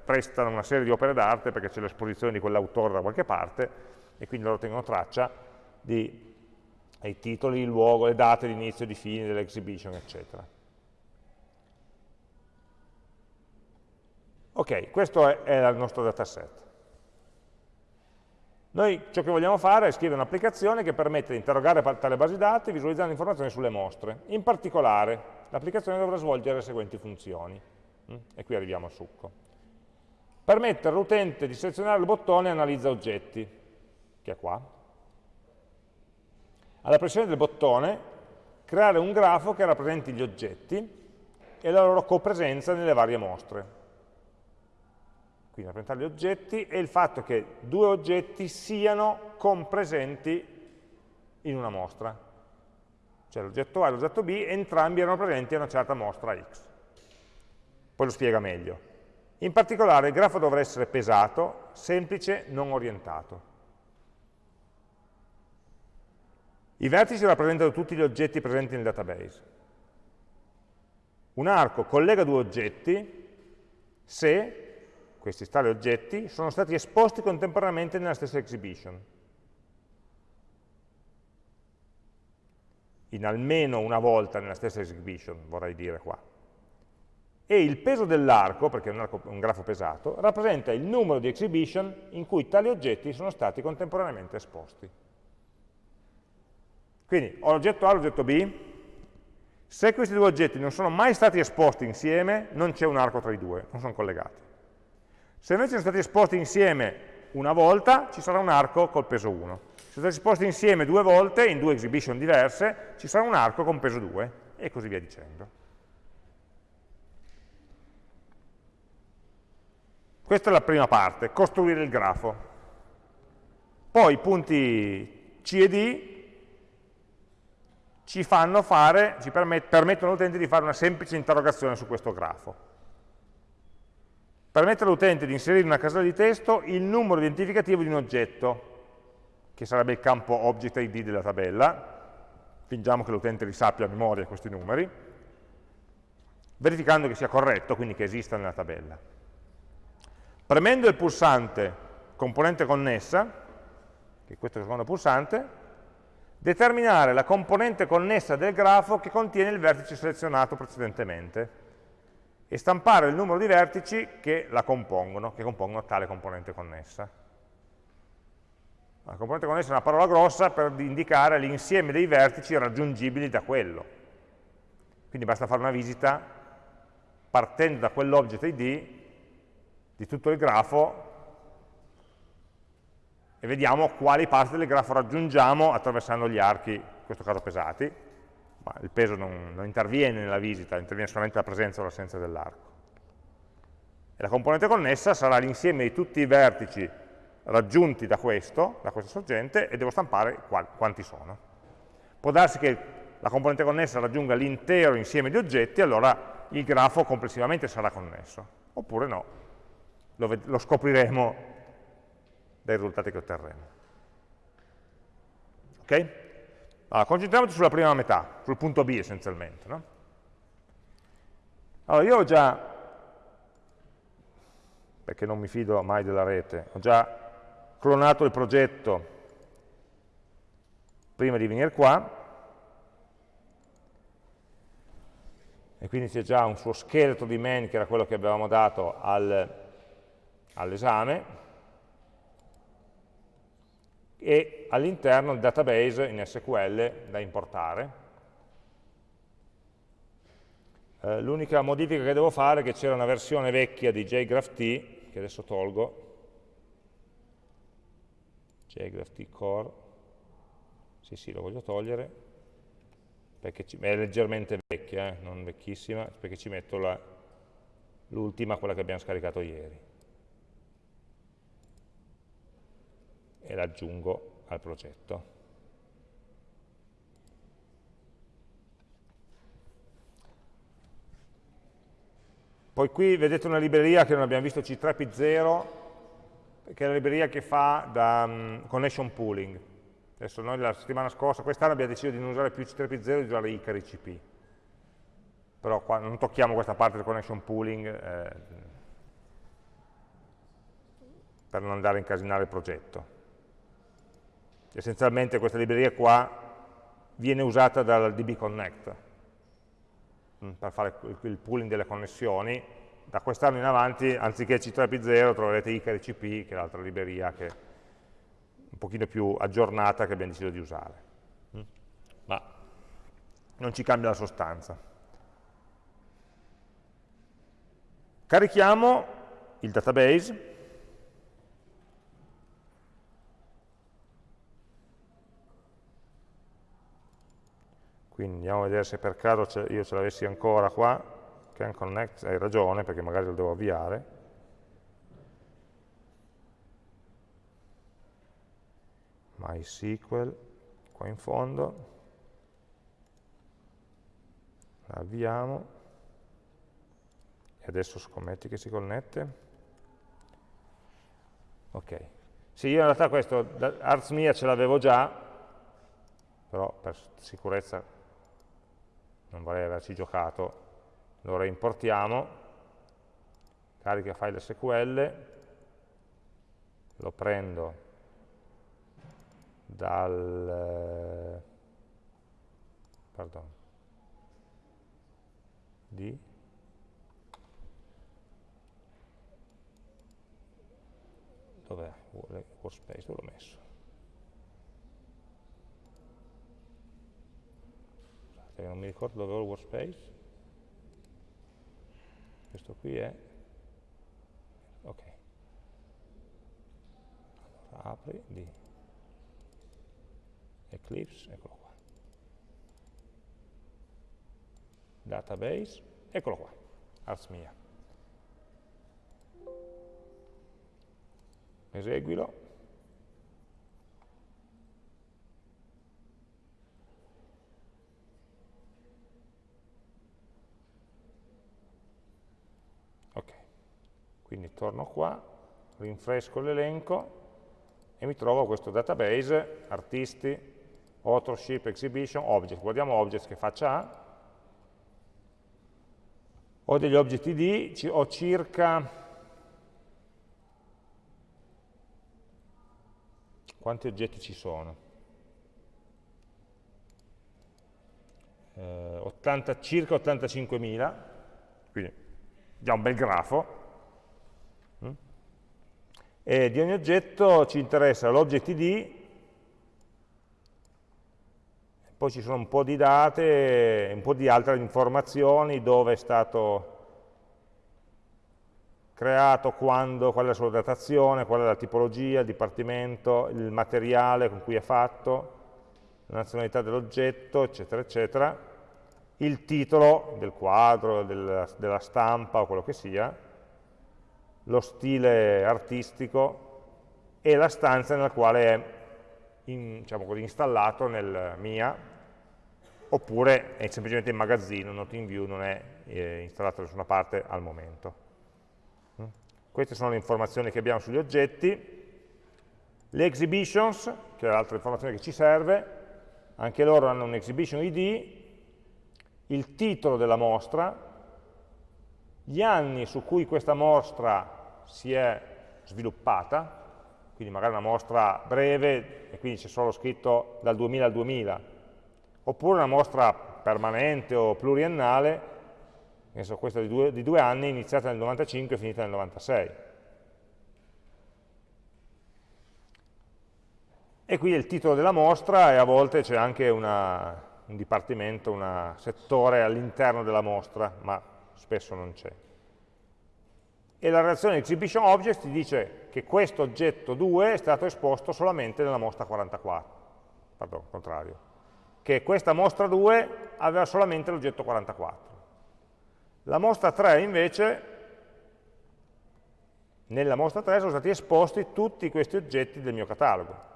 prestano una serie di opere d'arte perché c'è l'esposizione di quell'autore da qualche parte e quindi loro tengono traccia dei titoli, il luogo, le date di inizio e di fine dell'exhibition, eccetera. Ok, questo è, il nostro dataset. Noi ciò che vogliamo fare è scrivere un'applicazione che permette di interrogare tale base dati visualizzando informazioni sulle mostre. In particolare, l'applicazione dovrà svolgere le seguenti funzioni. Mm? E qui arriviamo al succo. Permettere all'utente di selezionare il bottone Analizza oggetti, che è qua. Alla pressione del bottone, creare un grafo che rappresenti gli oggetti e la loro copresenza nelle varie mostre quindi rappresentare gli oggetti, e il fatto che due oggetti siano compresenti in una mostra. Cioè l'oggetto A e l'oggetto B, entrambi erano presenti in una certa mostra X. Poi lo spiega meglio. In particolare il grafo dovrà essere pesato, semplice, non orientato. I vertici rappresentano tutti gli oggetti presenti nel database. Un arco collega due oggetti se questi tali oggetti, sono stati esposti contemporaneamente nella stessa exhibition. In almeno una volta nella stessa exhibition, vorrei dire qua. E il peso dell'arco, perché è un, arco, un grafo pesato, rappresenta il numero di exhibition in cui tali oggetti sono stati contemporaneamente esposti. Quindi ho l'oggetto A e l'oggetto B, se questi due oggetti non sono mai stati esposti insieme, non c'è un arco tra i due, non sono collegati. Se invece sono stati esposti insieme una volta, ci sarà un arco col peso 1. Se sono stati esposti insieme due volte, in due exhibition diverse, ci sarà un arco con peso 2, e così via dicendo. Questa è la prima parte, costruire il grafo. Poi i punti C e D ci, fare, ci permettono all'utente di fare una semplice interrogazione su questo grafo permette all'utente di inserire in una casella di testo il numero identificativo di un oggetto, che sarebbe il campo object ID della tabella, fingiamo che l'utente li sappia a memoria questi numeri, verificando che sia corretto, quindi che esista nella tabella. Premendo il pulsante componente connessa, che è questo secondo pulsante, determinare la componente connessa del grafo che contiene il vertice selezionato precedentemente e stampare il numero di vertici che la compongono, che compongono tale componente connessa. La componente connessa è una parola grossa per indicare l'insieme dei vertici raggiungibili da quello. Quindi basta fare una visita partendo da quell'object ID di tutto il grafo e vediamo quali parti del grafo raggiungiamo attraversando gli archi, in questo caso pesati, ma il peso non, non interviene nella visita, interviene solamente la presenza o l'assenza dell'arco. E la componente connessa sarà l'insieme di tutti i vertici raggiunti da questo, da questa sorgente, e devo stampare quanti sono. Può darsi che la componente connessa raggiunga l'intero insieme di oggetti, allora il grafo complessivamente sarà connesso, oppure no, lo, lo scopriremo dai risultati che otterremo. Ok? Allora, concentriamoci sulla prima metà, sul punto B essenzialmente. No? Allora, io ho già, perché non mi fido mai della rete, ho già clonato il progetto prima di venire qua, e quindi c'è già un suo scheletro di main che era quello che avevamo dato al, all'esame, e all'interno il database in SQL da importare. Eh, L'unica modifica che devo fare è che c'era una versione vecchia di JGraphT, che adesso tolgo, JGraphT Core, sì sì lo voglio togliere, perché è leggermente vecchia, eh, non vecchissima, perché ci metto l'ultima, quella che abbiamo scaricato ieri. E l'aggiungo al progetto. Poi qui vedete una libreria che non abbiamo visto, C3P0, che è la libreria che fa da um, connection pooling. Adesso noi la settimana scorsa, quest'anno abbiamo deciso di non usare più C3P0 e di usare Icari CP. Però qua non tocchiamo questa parte del connection pooling eh, per non andare a incasinare il progetto essenzialmente questa libreria qua viene usata dal DB Connect mm, per fare il pooling delle connessioni. Da quest'anno in avanti, anziché C3P0, troverete ICARICP, che è l'altra libreria che è un pochino più aggiornata che abbiamo deciso di usare. Mm. Ma non ci cambia la sostanza. Carichiamo il database Quindi andiamo a vedere se per caso io ce l'avessi ancora qua, can connect, hai ragione perché magari lo devo avviare. MySQL, qua in fondo, avviamo, e adesso scommetti che si connette. Ok, sì, io in realtà questo, Arts Mia ce l'avevo già, però per sicurezza non vorrei averci giocato, lo reimportiamo, carica file SQL, lo prendo dal pardon, di dov'è? Workspace, dove l'ho messo? Perché non mi ricordo dove ho il workspace. Questo qui è ok. Allora apri di Eclipse, eccolo qua. Database, eccolo qua Ars mia eseguilo Quindi torno qua, rinfresco l'elenco e mi trovo questo database, artisti, authorship, exhibition, object. Guardiamo object che faccia ha. Ho degli object id, ho circa... Quanti oggetti ci sono? Eh, 80, circa 85.000, quindi già un bel grafo, e di ogni oggetto ci interessa l'object id, poi ci sono un po' di date, un po' di altre informazioni, dove è stato creato, quando, qual è la sua datazione, qual è la tipologia, il dipartimento, il materiale con cui è fatto, la nazionalità dell'oggetto, eccetera, eccetera, il titolo del quadro, della, della stampa o quello che sia, lo stile artistico e la stanza nella quale è in, diciamo così, installato nel MIA, oppure è semplicemente in magazzino, not in view, non è eh, installato da nessuna parte al momento. Mm? Queste sono le informazioni che abbiamo sugli oggetti. Le exhibitions, che è l'altra informazione che ci serve, anche loro hanno un exhibition ID, il titolo della mostra, gli anni su cui questa mostra si è sviluppata, quindi magari una mostra breve e quindi c'è solo scritto dal 2000 al 2000, oppure una mostra permanente o pluriennale, so, questa di due, di due anni, iniziata nel 95 e finita nel 96. E qui è il titolo della mostra e a volte c'è anche una, un dipartimento, un settore all'interno della mostra, ma spesso non c'è. E la relazione exhibition object ti dice che questo oggetto 2 è stato esposto solamente nella mostra 44, pardon, contrario, che questa mostra 2 aveva solamente l'oggetto 44. La mostra 3 invece, nella mostra 3 sono stati esposti tutti questi oggetti del mio catalogo.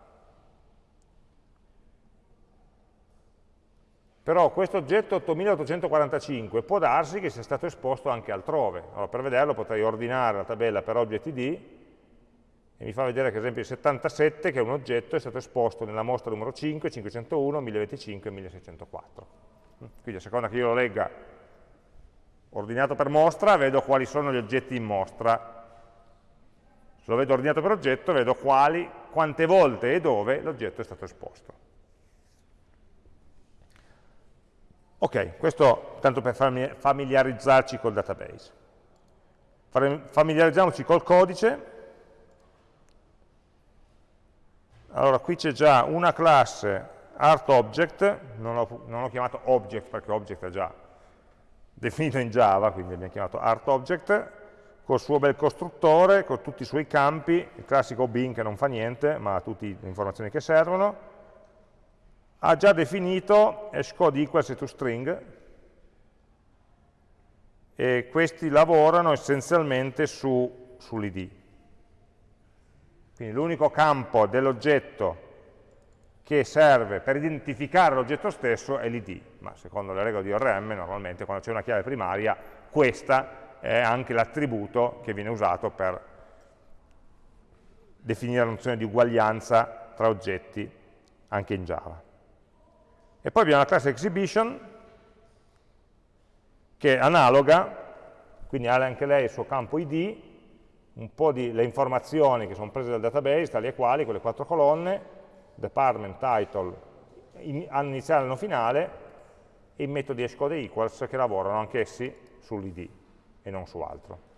Però questo oggetto 8845 può darsi che sia stato esposto anche altrove. Allora, per vederlo potrei ordinare la tabella per oggetti D e mi fa vedere che ad esempio il 77, che è un oggetto, è stato esposto nella mostra numero 5, 501, 1025 e 1604. Quindi a seconda che io lo legga ordinato per mostra, vedo quali sono gli oggetti in mostra. Se lo vedo ordinato per oggetto, vedo quali, quante volte e dove l'oggetto è stato esposto. Ok, questo tanto per familiarizzarci col database. Familiarizziamoci col codice. Allora, qui c'è già una classe ArtObject, non l'ho chiamato object perché object è già definito in Java, quindi abbiamo chiamato ArtObject, col suo bel costruttore, con tutti i suoi campi, il classico bin che non fa niente, ma ha tutte le informazioni che servono, ha già definito hashcode equals to string e questi lavorano essenzialmente su, sull'id. Quindi l'unico campo dell'oggetto che serve per identificare l'oggetto stesso è l'id, ma secondo le regole di ORM normalmente quando c'è una chiave primaria questa è anche l'attributo che viene usato per definire la nozione di uguaglianza tra oggetti anche in Java. E poi abbiamo la classe exhibition, che è analoga, quindi ha anche lei il suo campo id, un po' di le informazioni che sono prese dal database, tali e quali, quelle quattro colonne, department, title, in, anno iniziale anno finale, e i metodi hashcode equals che lavorano anch'essi sull'id e non su altro.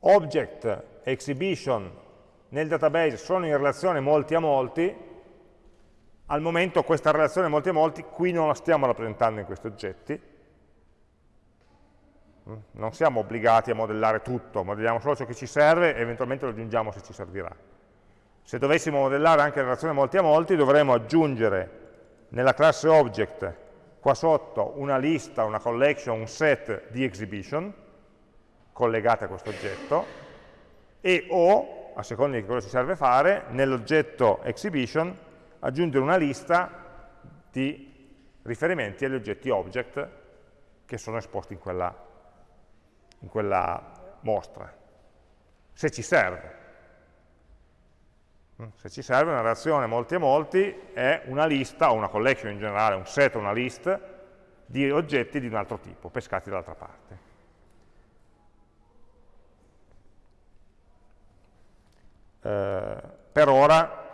Object, exhibition, nel database sono in relazione molti a molti, al momento questa relazione molti a molti qui non la stiamo rappresentando in questi oggetti, mm? non siamo obbligati a modellare tutto, modelliamo solo ciò che ci serve e eventualmente lo aggiungiamo se ci servirà. Se dovessimo modellare anche la relazione molti a molti dovremmo aggiungere nella classe object qua sotto una lista, una collection, un set di exhibition collegate a questo oggetto e o a seconda di cosa ci serve fare, nell'oggetto exhibition aggiungere una lista di riferimenti agli oggetti object che sono esposti in quella, in quella mostra, se ci serve. Mm, se ci serve una reazione molti e molti è una lista, o una collection in generale, un set o una list di oggetti di un altro tipo, pescati dall'altra parte. Eh, per ora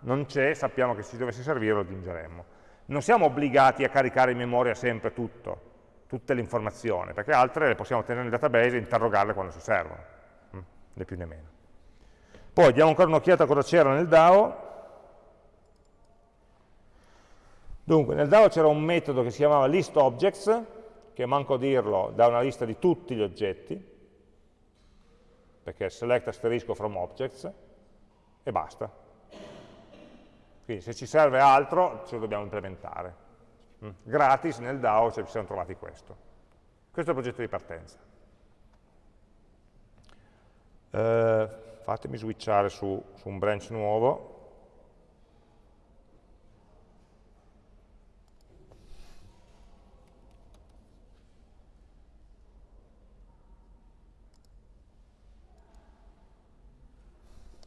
non c'è, sappiamo che se ci dovesse servire lo aggiungeremmo. Non siamo obbligati a caricare in memoria sempre tutto, tutte le informazioni, perché altre le possiamo tenere nel database e interrogarle quando ci servono, mm, né più né meno. Poi diamo ancora un'occhiata a cosa c'era nel DAO. Dunque, nel DAO c'era un metodo che si chiamava listObjects, che manco dirlo, dà una lista di tutti gli oggetti, perché select asterisco from objects, e basta. Quindi se ci serve altro ce lo dobbiamo implementare. Mm. Gratis nel DAO ci siamo trovati questo. Questo è il progetto di partenza. Eh, fatemi switchare su, su un branch nuovo.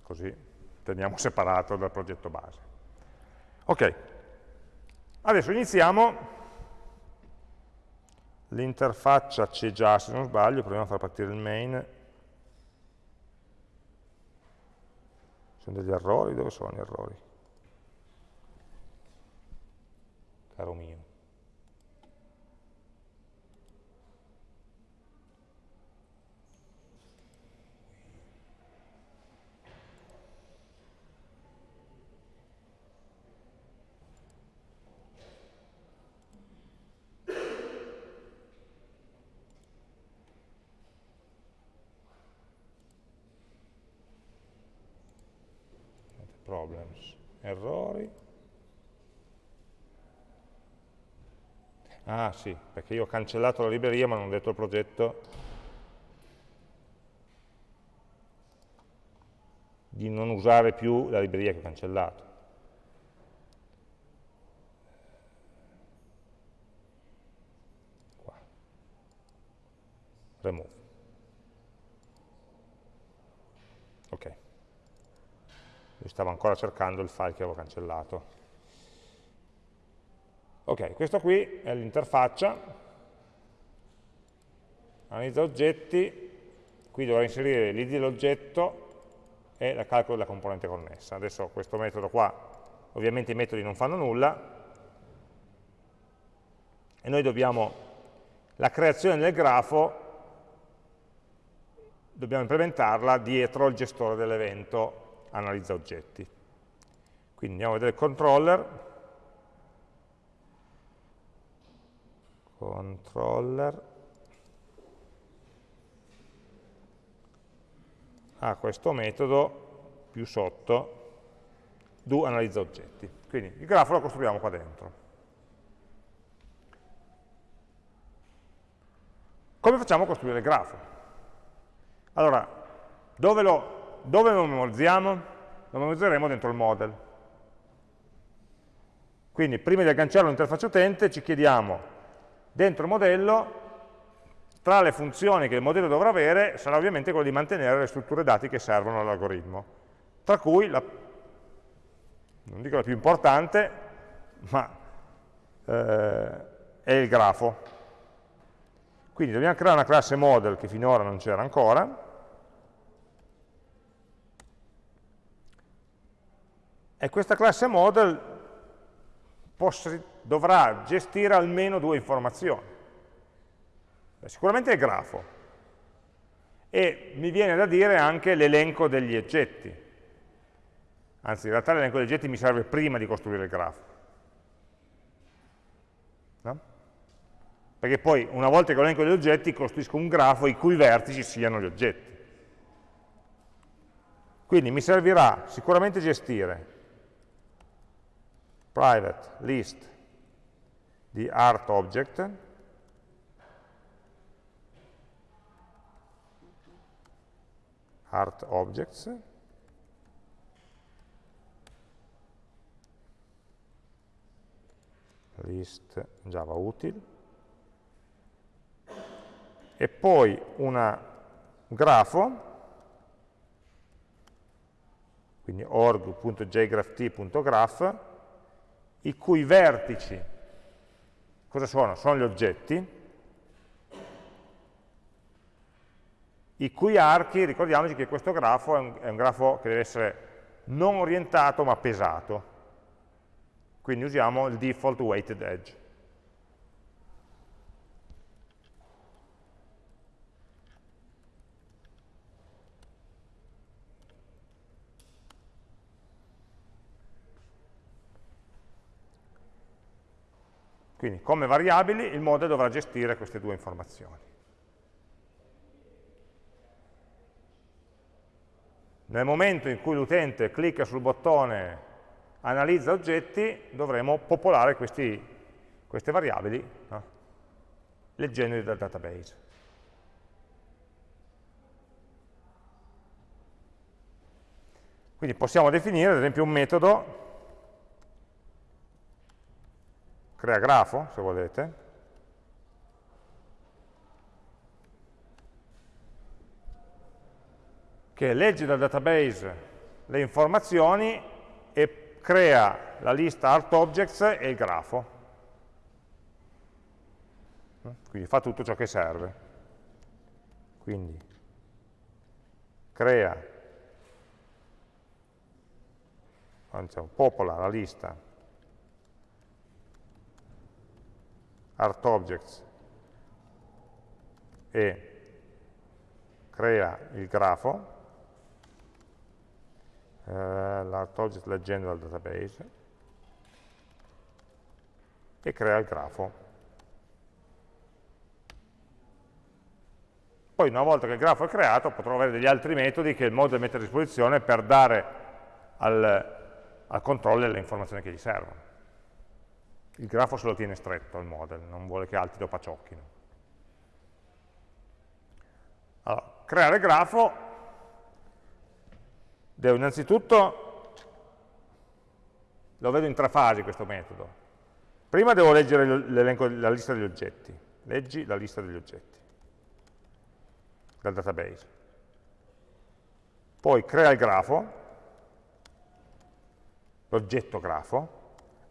Così teniamo separato dal progetto base. Ok, adesso iniziamo, l'interfaccia c'è già se non sbaglio, proviamo a far partire il main, sono degli errori, dove sono gli errori? Caro mio. Errori. Ah sì, perché io ho cancellato la libreria ma non ho detto il progetto di non usare più la libreria che ho cancellato. Qua. Remove. Ok stavo ancora cercando il file che avevo cancellato. Ok, questo qui è l'interfaccia, analizza oggetti, qui dovrò inserire l'id dell'oggetto e la calcolo della componente connessa. Adesso questo metodo qua, ovviamente i metodi non fanno nulla, e noi dobbiamo, la creazione del grafo, dobbiamo implementarla dietro il gestore dell'evento analizza oggetti. Quindi andiamo a vedere controller, controller ha questo metodo più sotto do analizza oggetti. Quindi il grafo lo costruiamo qua dentro. Come facciamo a costruire il grafo? Allora, dove lo dove lo memorizziamo? Lo memorizzeremo dentro il model. Quindi prima di agganciarlo all'interfaccia utente ci chiediamo dentro il modello tra le funzioni che il modello dovrà avere sarà ovviamente quello di mantenere le strutture dati che servono all'algoritmo, tra cui la, non dico la più importante, ma eh, è il grafo. Quindi dobbiamo creare una classe model che finora non c'era ancora, e questa classe model dovrà gestire almeno due informazioni. Sicuramente il grafo e mi viene da dire anche l'elenco degli oggetti. Anzi, in realtà l'elenco degli oggetti mi serve prima di costruire il grafo. No? Perché poi, una volta che ho l'elenco degli oggetti, costruisco un grafo i cui vertici siano gli oggetti. Quindi mi servirà sicuramente gestire private list di art object. Art objects. List java util. E poi una grafo quindi org.jgrapht.graph i cui vertici, cosa sono? Sono gli oggetti, i cui archi, ricordiamoci che questo grafo è un, è un grafo che deve essere non orientato ma pesato, quindi usiamo il default weighted edge. Quindi come variabili il model dovrà gestire queste due informazioni. Nel momento in cui l'utente clicca sul bottone analizza oggetti, dovremo popolare questi, queste variabili no? leggendoli dal database. Quindi possiamo definire ad esempio un metodo crea grafo, se volete, che legge dal database le informazioni e crea la lista art objects e il grafo. Quindi fa tutto ciò che serve. Quindi crea diciamo, popola la lista artObjects e crea il grafo, eh, l'artObject leggendo dal database, e crea il grafo. Poi una volta che il grafo è creato potrò avere degli altri metodi che il model mette a disposizione per dare al, al controller le informazioni che gli servono. Il grafo se lo tiene stretto il model, non vuole che altri lo paciocchino. Allora, creare grafo devo innanzitutto, lo vedo in tre fasi questo metodo. Prima devo leggere la lista degli oggetti, leggi la lista degli oggetti dal database. Poi crea il grafo, l'oggetto grafo,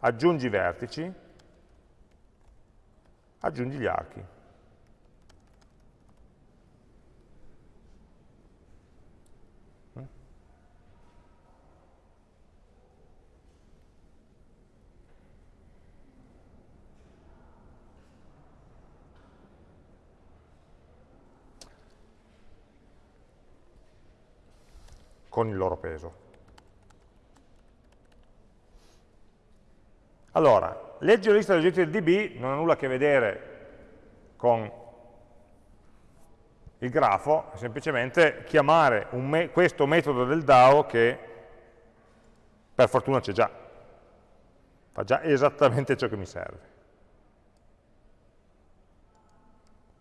aggiungi i vertici, aggiungi gli archi. con il loro peso. Allora, leggere la lista degli oggetti del DB non ha nulla a che vedere con il grafo, è semplicemente chiamare me questo metodo del DAO che per fortuna c'è già, fa già esattamente ciò che mi serve.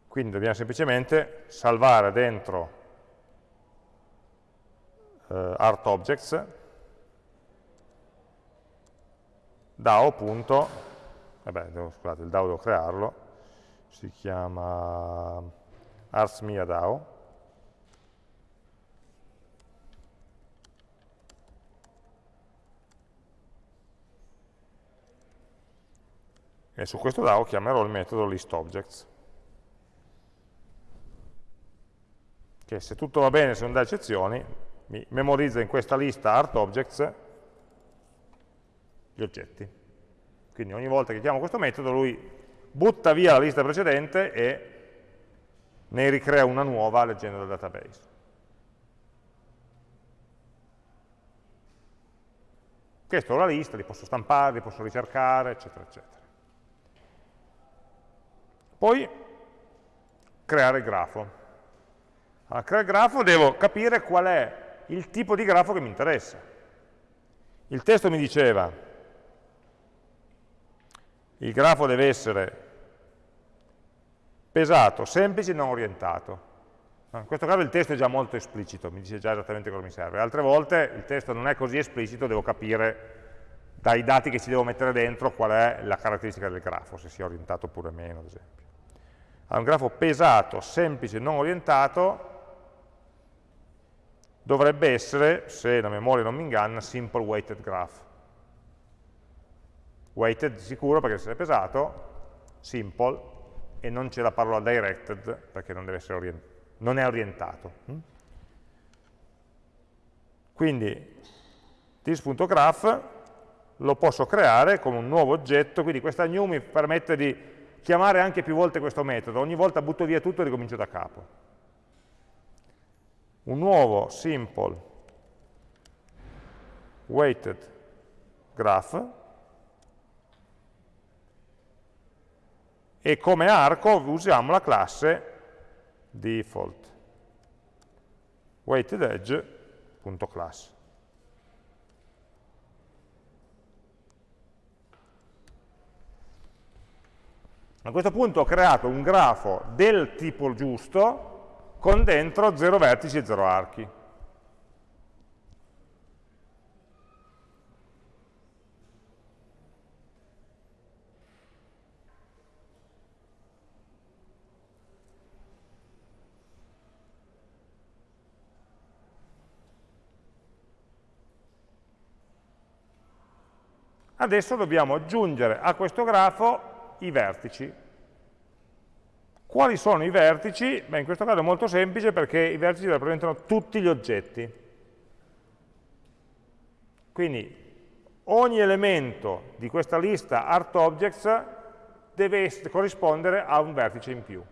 Quindi dobbiamo semplicemente salvare dentro eh, artObjects DAO. Punto, vabbè, devo, scusate, il DAO devo crearlo, si chiama arsmia. E su questo DAO chiamerò il metodo listObjects. Che se tutto va bene, se non dà eccezioni, mi memorizza in questa lista artObjects gli oggetti. Quindi ogni volta che chiamo questo metodo lui butta via la lista precedente e ne ricrea una nuova leggendo dal database. Questa è la lista, li posso stampare, li posso ricercare, eccetera, eccetera. Poi creare il grafo. Allora, creare il grafo devo capire qual è il tipo di grafo che mi interessa. Il testo mi diceva, il grafo deve essere pesato, semplice e non orientato. In questo caso il testo è già molto esplicito, mi dice già esattamente cosa mi serve. Altre volte il testo non è così esplicito, devo capire dai dati che ci devo mettere dentro qual è la caratteristica del grafo, se sia orientato oppure meno, ad esempio. Allora, un grafo pesato, semplice e non orientato dovrebbe essere, se la memoria non mi inganna, simple weighted graph. Weighted sicuro perché deve essere pesato, simple, e non c'è la parola directed perché non, orient non è orientato. Hm? Quindi this.graph lo posso creare come un nuovo oggetto, quindi questa new mi permette di chiamare anche più volte questo metodo, ogni volta butto via tutto e ricomincio da capo un nuovo simple weighted graph e come arco usiamo la classe default weighted edge.class. A questo punto ho creato un grafo del tipo giusto con dentro 0 vertici e 0 archi. Adesso dobbiamo aggiungere a questo grafo i vertici. Quali sono i vertici? Beh, in questo caso è molto semplice perché i vertici rappresentano tutti gli oggetti. Quindi ogni elemento di questa lista ArtObjects deve corrispondere a un vertice in più,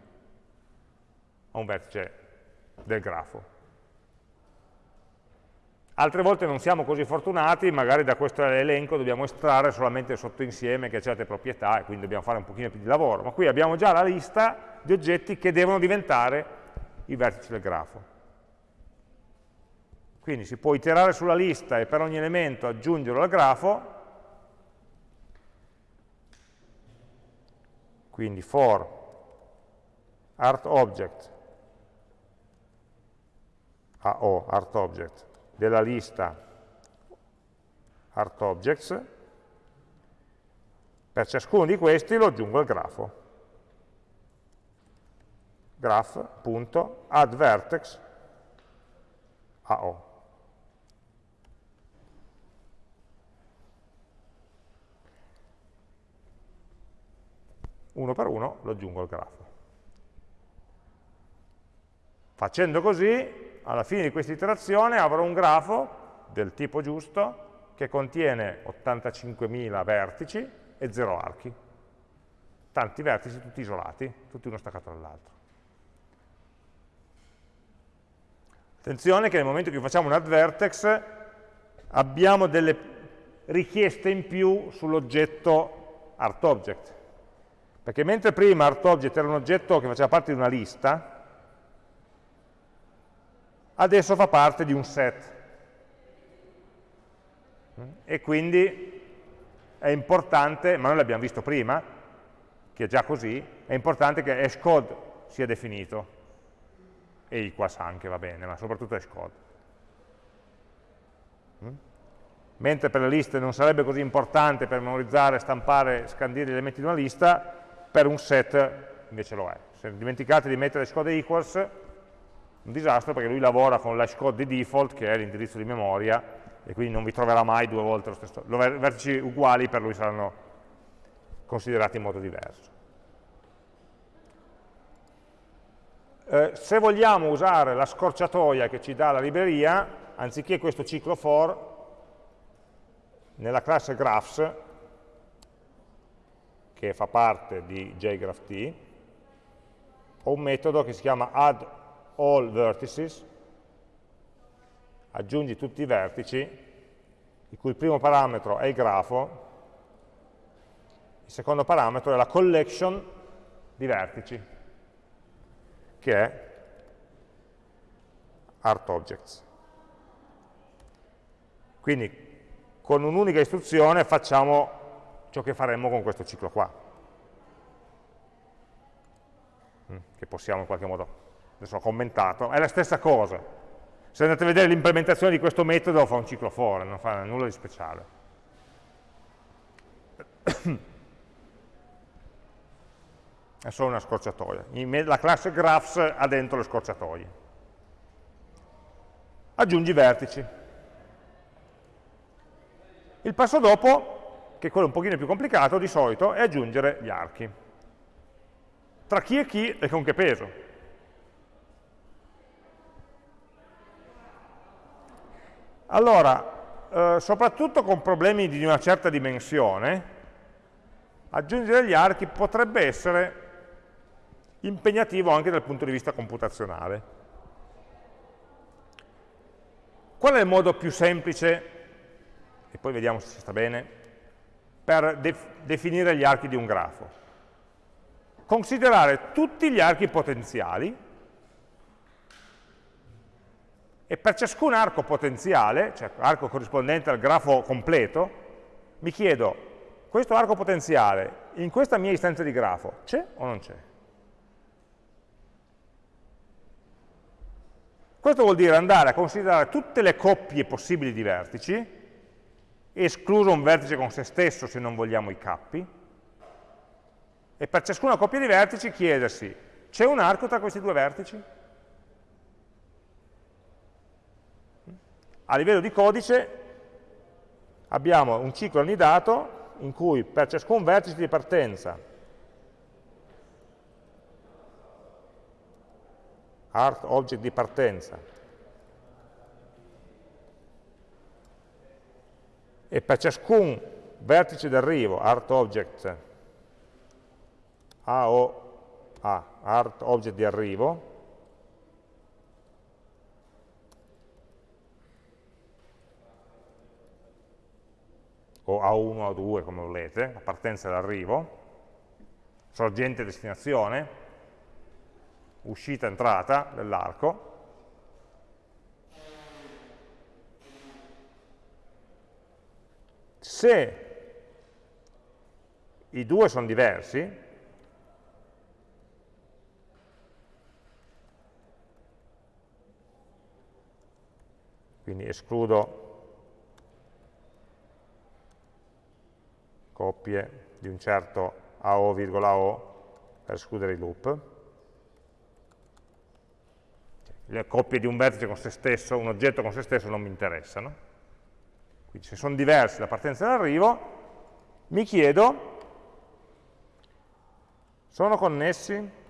a un vertice del grafo. Altre volte non siamo così fortunati, magari da questo elenco dobbiamo estrarre solamente il sottoinsieme che ha certe proprietà e quindi dobbiamo fare un pochino più di lavoro, ma qui abbiamo già la lista di oggetti che devono diventare i vertici del grafo. Quindi si può iterare sulla lista e per ogni elemento aggiungerlo al grafo, quindi for artObject, AO, artObject, della lista artObjects, per ciascuno di questi lo aggiungo al grafo. graph.addVertex AO. Uno per uno lo aggiungo al grafo. Facendo così alla fine di questa iterazione avrò un grafo del tipo giusto che contiene 85.000 vertici e 0 archi. Tanti vertici tutti isolati, tutti uno staccato dall'altro. Attenzione che nel momento in cui facciamo un add vertex abbiamo delle richieste in più sull'oggetto ArtObject. Perché mentre prima ArtObject era un oggetto che faceva parte di una lista, adesso fa parte di un set. E quindi è importante, ma noi l'abbiamo visto prima, che è già così, è importante che hashcode sia definito, e equals anche va bene, ma soprattutto hashcode. Mentre per le liste non sarebbe così importante per memorizzare, stampare, scandire gli elementi di una lista, per un set invece lo è. Se dimenticate di mettere hashcode equals, un disastro perché lui lavora con l'hashcode di default, che è l'indirizzo di memoria, e quindi non vi troverà mai due volte lo stesso. Vertici uguali per lui saranno considerati in modo diverso. Eh, se vogliamo usare la scorciatoia che ci dà la libreria, anziché questo ciclo for, nella classe graphs, che fa parte di jgraph ho un metodo che si chiama add all vertices, aggiungi tutti i vertici, il cui primo parametro è il grafo, il secondo parametro è la collection di vertici, che è ArtObjects. Quindi con un'unica istruzione facciamo ciò che faremmo con questo ciclo qua, mm, che possiamo in qualche modo adesso ho commentato, è la stessa cosa. Se andate a vedere l'implementazione di questo metodo fa un ciclo for, non fa nulla di speciale. È solo una scorciatoia. La classe graphs ha dentro le scorciatoie. Aggiungi vertici. Il passo dopo, che è quello un pochino più complicato, di solito, è aggiungere gli archi. Tra chi e chi e con che peso. Allora, eh, soprattutto con problemi di una certa dimensione, aggiungere gli archi potrebbe essere impegnativo anche dal punto di vista computazionale. Qual è il modo più semplice, e poi vediamo se si sta bene, per def definire gli archi di un grafo? Considerare tutti gli archi potenziali e per ciascun arco potenziale, cioè arco corrispondente al grafo completo, mi chiedo, questo arco potenziale in questa mia istanza di grafo c'è o non c'è? Questo vuol dire andare a considerare tutte le coppie possibili di vertici, escluso un vertice con se stesso se non vogliamo i cappi, e per ciascuna coppia di vertici chiedersi, c'è un arco tra questi due vertici? A livello di codice abbiamo un ciclo annidato in cui per ciascun vertice di partenza art object di partenza e per ciascun vertice d'arrivo, art object A o A, art object di arrivo, o A1 o A2 come volete, la partenza e l'arrivo, sorgente e destinazione, uscita e entrata dell'arco, se i due sono diversi, quindi escludo coppie di un certo AO, O per escludere i loop. Le coppie di un vertice con se stesso, un oggetto con se stesso non mi interessano. Quindi se sono diversi la partenza e l'arrivo, mi chiedo, sono connessi?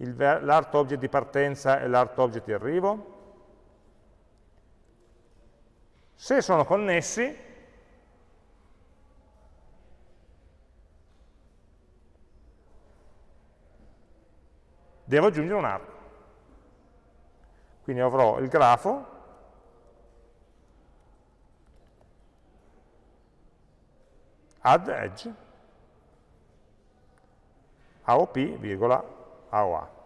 l'art object di partenza e l'art object di arrivo? Se sono connessi, devo aggiungere un arco. Quindi avrò il grafo add edge AOP, virgola, AOA.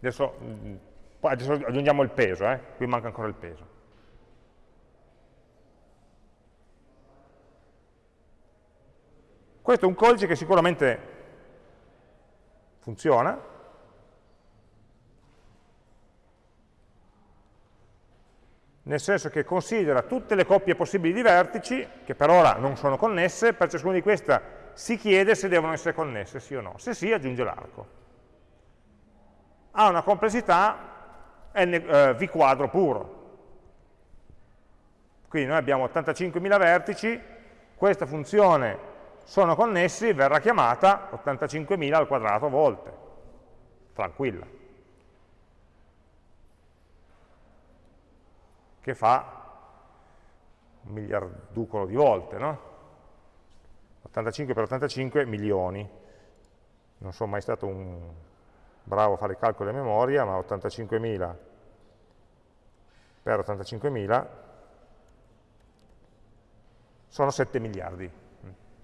Adesso, mm, adesso aggiungiamo il peso, eh? qui manca ancora il peso. Questo è un codice che sicuramente funziona, nel senso che considera tutte le coppie possibili di vertici, che per ora non sono connesse, per ciascuna di queste si chiede se devono essere connesse, sì o no. Se sì, aggiunge l'arco ha una complessità n, eh, V quadro puro. Quindi noi abbiamo 85.000 vertici, questa funzione sono connessi, verrà chiamata 85.000 al quadrato volte, tranquilla. Che fa un miliarducolo di volte, no? 85 per 85 milioni. Non sono mai stato un bravo a fare i calcoli a memoria, ma 85.000 per 85.000 sono 7 miliardi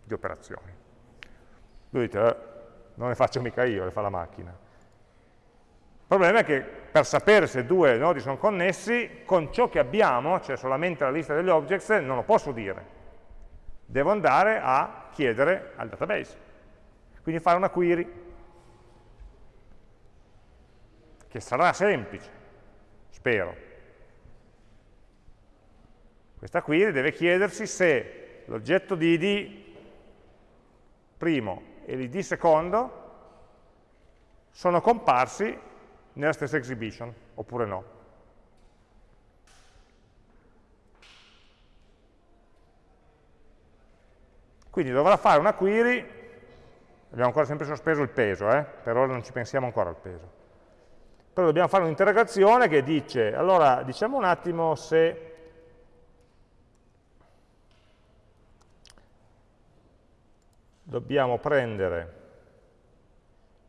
di operazioni. Voi dite, eh, non le faccio mica io, le fa la macchina. Il problema è che per sapere se due nodi sono connessi, con ciò che abbiamo, cioè solamente la lista degli objects, non lo posso dire. Devo andare a chiedere al database. Quindi fare una query che sarà semplice, spero. Questa query deve chiedersi se l'oggetto di id primo e l'id secondo sono comparsi nella stessa exhibition, oppure no. Quindi dovrà fare una query, abbiamo ancora sempre sospeso il peso, eh? per ora non ci pensiamo ancora al peso però dobbiamo fare un'interrogazione che dice, allora diciamo un attimo se dobbiamo prendere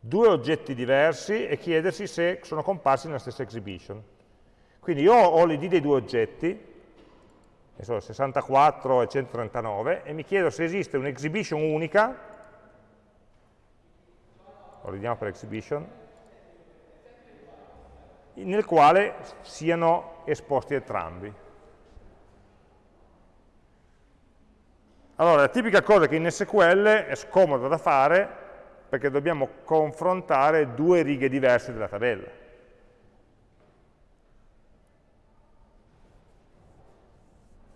due oggetti diversi e chiedersi se sono comparsi nella stessa exhibition. Quindi io ho l'id dei due oggetti, 64 e 139, e mi chiedo se esiste un'exhibition unica, lo ridiamo per exhibition, nel quale siano esposti entrambi. Allora, la tipica cosa che in SQL è scomoda da fare perché dobbiamo confrontare due righe diverse della tabella.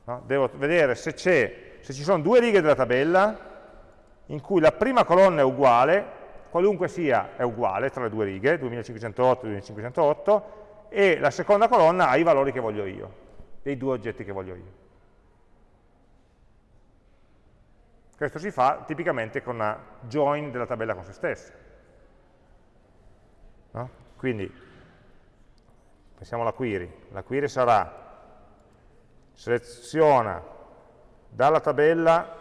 No? Devo vedere se, se ci sono due righe della tabella in cui la prima colonna è uguale qualunque sia è uguale tra le due righe, 2508 e 2508, e la seconda colonna ha i valori che voglio io, dei due oggetti che voglio io. Questo si fa tipicamente con una join della tabella con se stessa. No? Quindi, pensiamo alla query. La query sarà seleziona dalla tabella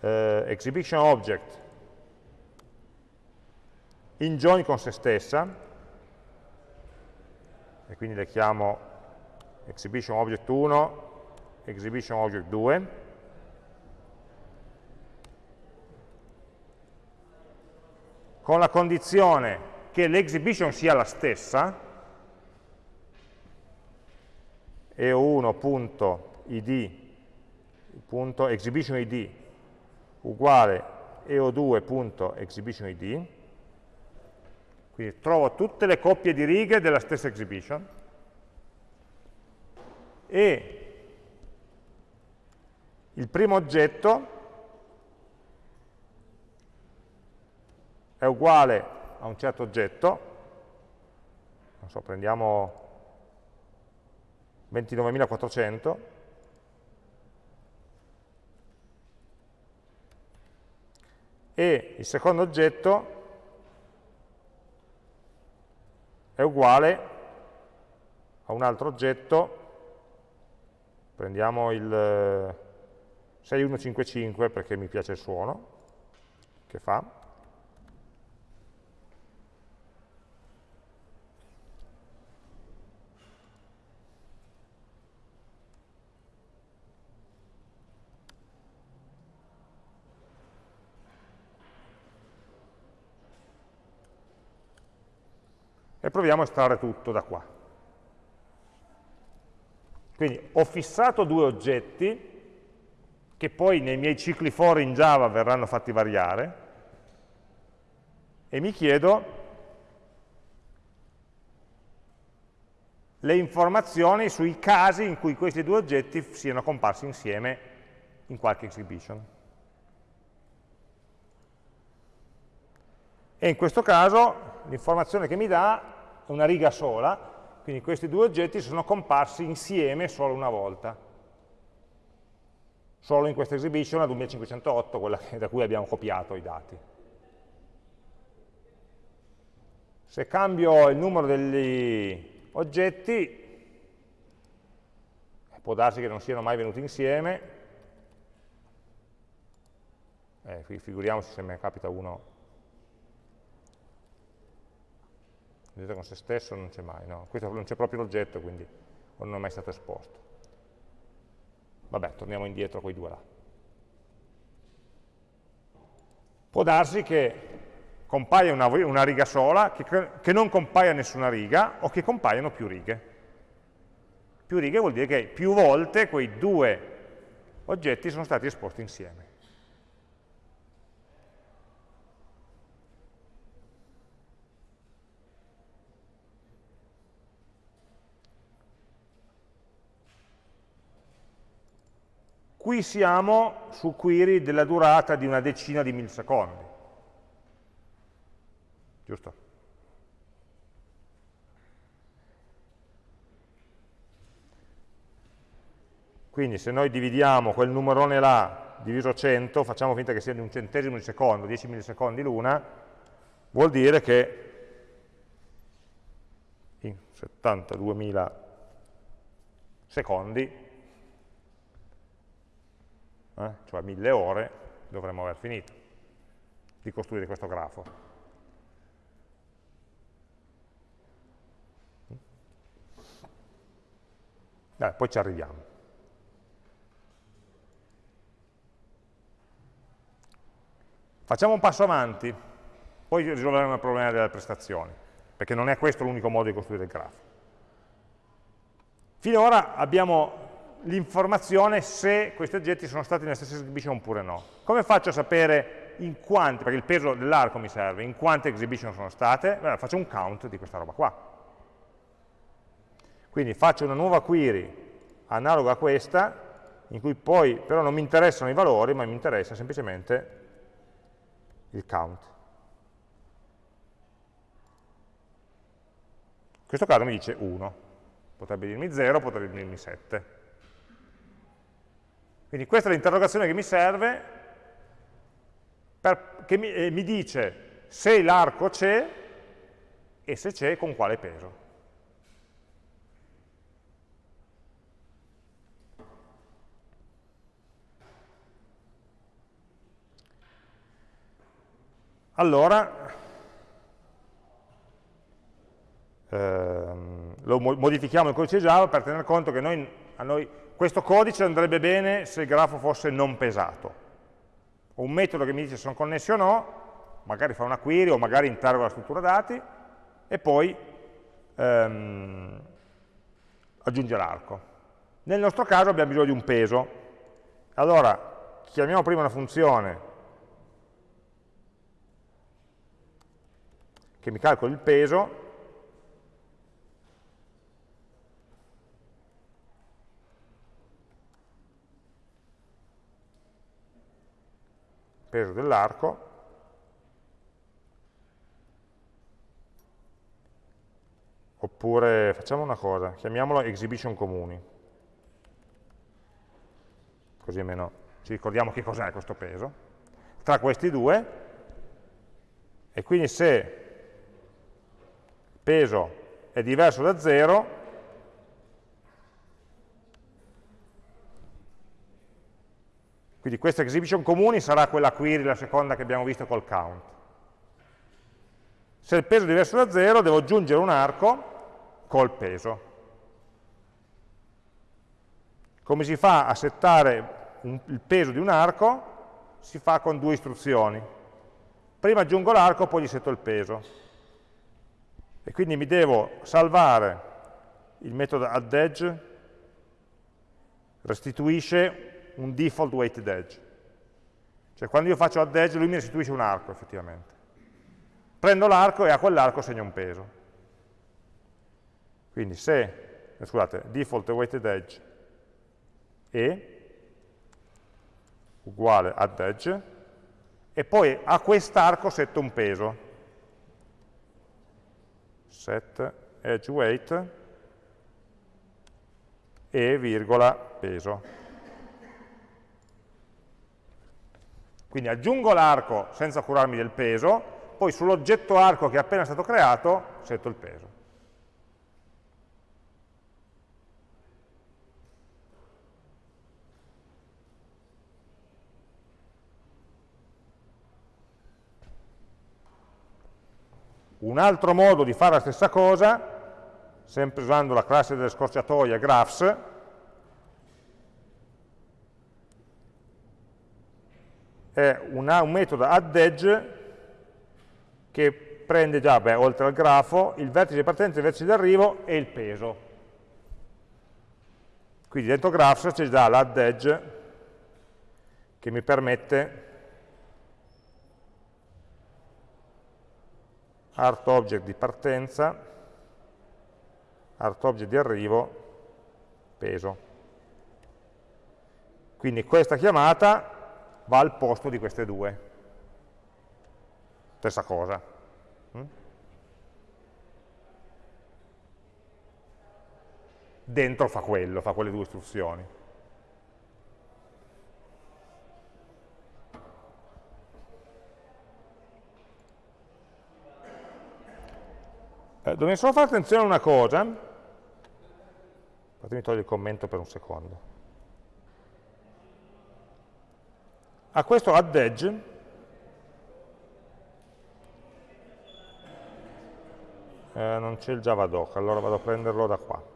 eh, exhibition object in join con se stessa e quindi le chiamo exhibition object 1 exhibition object 2 con la condizione che l'exhibition sia la stessa eo1.id.exhibitionid uguale eo2.exhibitionid quindi trovo tutte le coppie di righe della stessa exhibition. E il primo oggetto è uguale a un certo oggetto, non so, prendiamo 29.400, e il secondo oggetto è uguale a un altro oggetto, prendiamo il 6155 perché mi piace il suono che fa, proviamo a estrarre tutto da qua. Quindi ho fissato due oggetti che poi nei miei cicli for in Java verranno fatti variare e mi chiedo le informazioni sui casi in cui questi due oggetti siano comparsi insieme in qualche exhibition. E in questo caso l'informazione che mi dà una riga sola, quindi questi due oggetti sono comparsi insieme solo una volta. Solo in questa exhibition, la 2508, quella da cui abbiamo copiato i dati. Se cambio il numero degli oggetti, può darsi che non siano mai venuti insieme, eh, figuriamoci se mi capita uno vedete con se stesso non c'è mai, no? questo non c'è proprio l'oggetto, quindi non è mai stato esposto. Vabbè, torniamo indietro con i due là. Può darsi che compaia una, una riga sola, che, che non compaia nessuna riga, o che compaiano più righe. Più righe vuol dire che più volte quei due oggetti sono stati esposti insieme. Qui siamo su query della durata di una decina di millisecondi. Giusto? Quindi se noi dividiamo quel numerone là diviso 100, facciamo finta che sia di un centesimo di secondo, 10 millisecondi l'una, vuol dire che in 72.000 secondi eh, cioè mille ore, dovremmo aver finito di costruire questo grafo. Dai, poi ci arriviamo. Facciamo un passo avanti, poi risolveremo il problema delle prestazioni, perché non è questo l'unico modo di costruire il grafo. Finora abbiamo l'informazione se questi oggetti sono stati nella stessa exhibition oppure no. Come faccio a sapere in quanti, perché il peso dell'arco mi serve, in quante exhibition sono state? Beh, faccio un count di questa roba qua. Quindi faccio una nuova query analoga a questa, in cui poi però non mi interessano i valori, ma mi interessa semplicemente il count. In questo caso mi dice 1, potrebbe dirmi 0, potrebbe dirmi 7 Quindi questa è l'interrogazione che mi serve, per, che mi, eh, mi dice se l'arco c'è e se c'è con quale peso. Allora, ehm, lo modifichiamo il codice Java per tener conto che noi, a noi questo codice andrebbe bene se il grafo fosse non pesato. Ho un metodo che mi dice se sono connessi o no, magari fa una query o magari interroga la struttura dati e poi ehm, aggiunge l'arco. Nel nostro caso abbiamo bisogno di un peso. Allora, chiamiamo prima una funzione che mi calcoli il peso peso dell'arco, oppure facciamo una cosa, chiamiamolo exhibition comuni, così almeno ci ricordiamo che cos'è questo peso, tra questi due, e quindi se peso è diverso da 0, Quindi questa exhibition comuni sarà quella query, la seconda che abbiamo visto col count. Se il peso è diverso da 0, devo aggiungere un arco col peso. Come si fa a settare un, il peso di un arco? Si fa con due istruzioni. Prima aggiungo l'arco, poi gli setto il peso. E quindi mi devo salvare il metodo addEdge, restituisce un default weighted edge. Cioè quando io faccio add edge lui mi restituisce un arco effettivamente. Prendo l'arco e a quell'arco segno un peso. Quindi se, eh, scusate, default weighted edge e uguale add edge e poi a quest'arco setto un peso. Set edge weight e virgola peso. Quindi aggiungo l'arco senza curarmi del peso, poi sull'oggetto arco che è appena stato creato setto il peso. Un altro modo di fare la stessa cosa, sempre usando la classe delle scorciatoie graphs, è una, un metodo addEdge che prende già, beh, oltre al grafo, il vertice di partenza, il vertice di arrivo e il peso. Quindi dentro graphs c'è già l'addEdge che mi permette art object di partenza, art object di arrivo, peso. Quindi questa chiamata va al posto di queste due. Stessa cosa. Mm? Dentro fa quello, fa quelle due istruzioni. Eh, dobbiamo solo fare attenzione a una cosa, fatemi togliere il commento per un secondo. A questo add edge eh, non c'è il javadoc, allora vado a prenderlo da qua.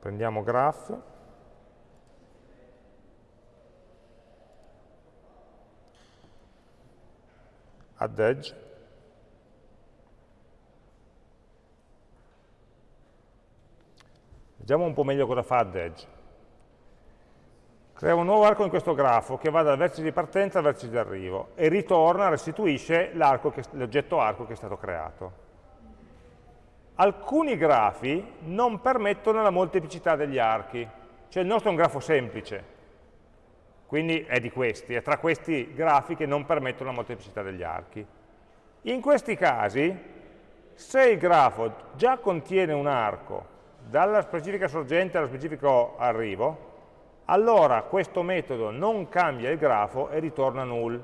Prendiamo graph, add edge, Vediamo un po' meglio cosa fa addEdge. Crea un nuovo arco in questo grafo che va dal vertice di partenza al vertice di arrivo e ritorna, restituisce l'oggetto arco che è stato creato. Alcuni grafi non permettono la molteplicità degli archi, cioè il nostro è un grafo semplice, quindi è di questi, è tra questi grafi che non permettono la molteplicità degli archi. In questi casi, se il grafo già contiene un arco dalla specifica sorgente allo specifico arrivo, allora questo metodo non cambia il grafo e ritorna null.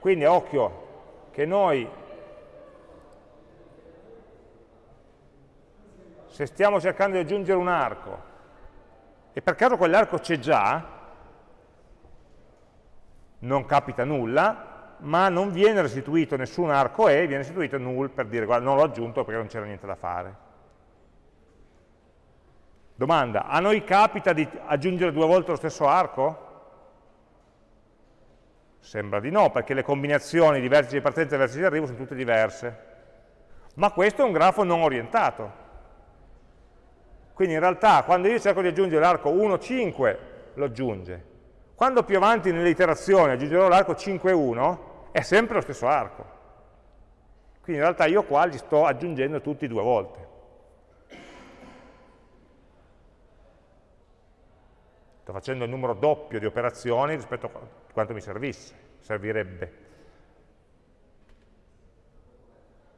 Quindi occhio che noi, se stiamo cercando di aggiungere un arco, e per caso quell'arco c'è già, non capita nulla, ma non viene restituito nessun arco E, viene restituito null per dire guarda non l'ho aggiunto perché non c'era niente da fare. Domanda, a noi capita di aggiungere due volte lo stesso arco? Sembra di no, perché le combinazioni di vertici di partenza e vertici di arrivo sono tutte diverse. Ma questo è un grafo non orientato. Quindi in realtà quando io cerco di aggiungere l'arco 1, 5, lo aggiunge. Quando più avanti nell'iterazione aggiungerò l'arco 5, 1, è sempre lo stesso arco. Quindi in realtà io qua li sto aggiungendo tutti due volte. Sto facendo il numero doppio di operazioni rispetto a quanto mi servisse, servirebbe.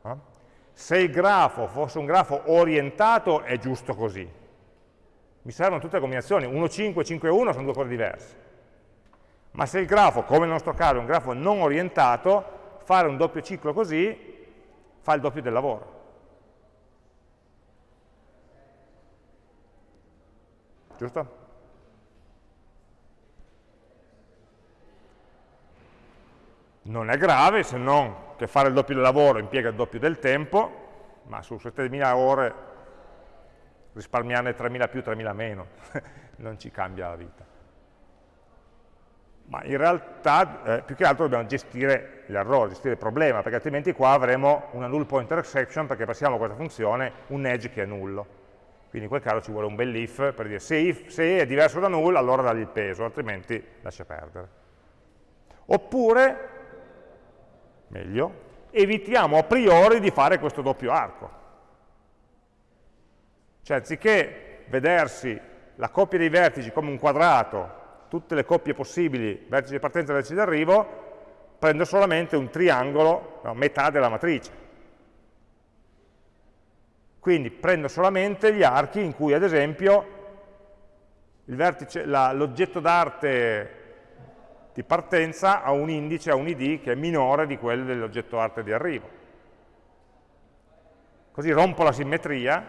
Eh? Se il grafo fosse un grafo orientato è giusto così. Mi servono tutte le combinazioni, 1, 5, 5, 1 sono due cose diverse. Ma se il grafo, come nel nostro caso, è un grafo non orientato, fare un doppio ciclo così fa il doppio del lavoro. Giusto? Non è grave se non che fare il doppio del lavoro impiega il doppio del tempo, ma su 7.000 ore risparmiarne 3.000 più, 3.000 meno, non ci cambia la vita. Ma in realtà eh, più che altro dobbiamo gestire l'errore, gestire il problema, perché altrimenti qua avremo una null pointer exception perché passiamo a questa funzione un edge che è nullo. Quindi in quel caso ci vuole un bel if per dire se, if, se è diverso da null allora dagli il peso, altrimenti lascia perdere. Oppure meglio, evitiamo a priori di fare questo doppio arco. Cioè, anziché vedersi la coppia dei vertici come un quadrato, tutte le coppie possibili, vertici di partenza e vertici di arrivo, prendo solamente un triangolo, no, metà della matrice. Quindi prendo solamente gli archi in cui, ad esempio, l'oggetto d'arte di partenza ha un indice, ha un id che è minore di quello dell'oggetto arte di arrivo. Così rompo la simmetria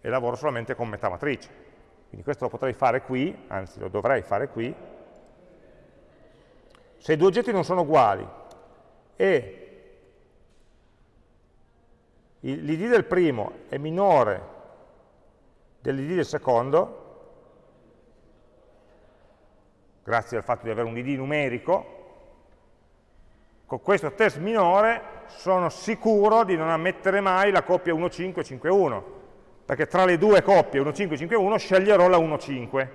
e lavoro solamente con metà matrice. Quindi questo lo potrei fare qui, anzi lo dovrei fare qui. Se i due oggetti non sono uguali e l'id del primo è minore dell'id del secondo, grazie al fatto di avere un id numerico, con questo test minore sono sicuro di non ammettere mai la coppia 1,5 5,1, perché tra le due coppie 1,5 5,1 sceglierò la 1,5,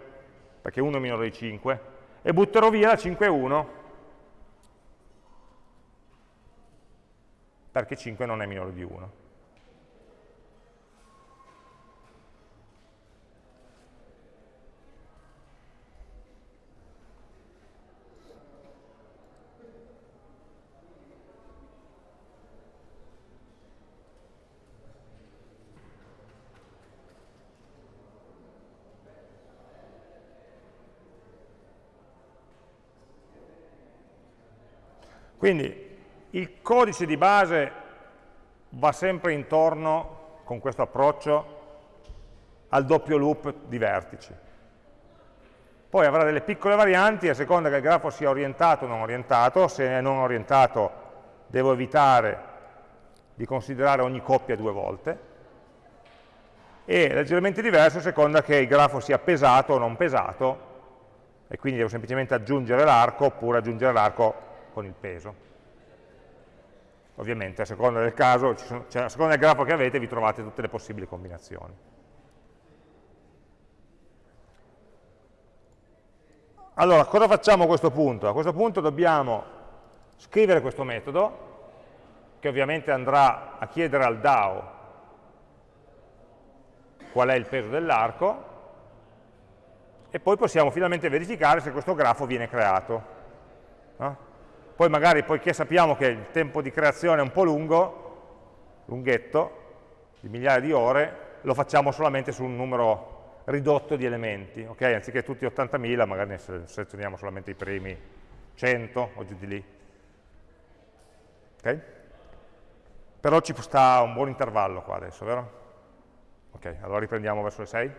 perché 1 è minore di 5, e butterò via la 5,1, perché 5 non è minore di 1. Quindi il codice di base va sempre intorno, con questo approccio, al doppio loop di vertici. Poi avrà delle piccole varianti a seconda che il grafo sia orientato o non orientato, se è non orientato devo evitare di considerare ogni coppia due volte, e leggermente diverso a seconda che il grafo sia pesato o non pesato, e quindi devo semplicemente aggiungere l'arco oppure aggiungere l'arco con il peso. Ovviamente a seconda del caso, cioè, a seconda del grafo che avete vi trovate tutte le possibili combinazioni. Allora, cosa facciamo a questo punto? A questo punto dobbiamo scrivere questo metodo, che ovviamente andrà a chiedere al DAO qual è il peso dell'arco, e poi possiamo finalmente verificare se questo grafo viene creato. No? Poi magari, poiché sappiamo che il tempo di creazione è un po' lungo, lunghetto, di migliaia di ore, lo facciamo solamente su un numero ridotto di elementi, ok? Anziché tutti 80.000, magari ne selezioniamo solamente i primi 100 o giù di lì. Ok? Però ci sta un buon intervallo qua adesso, vero? Ok, allora riprendiamo verso le 6.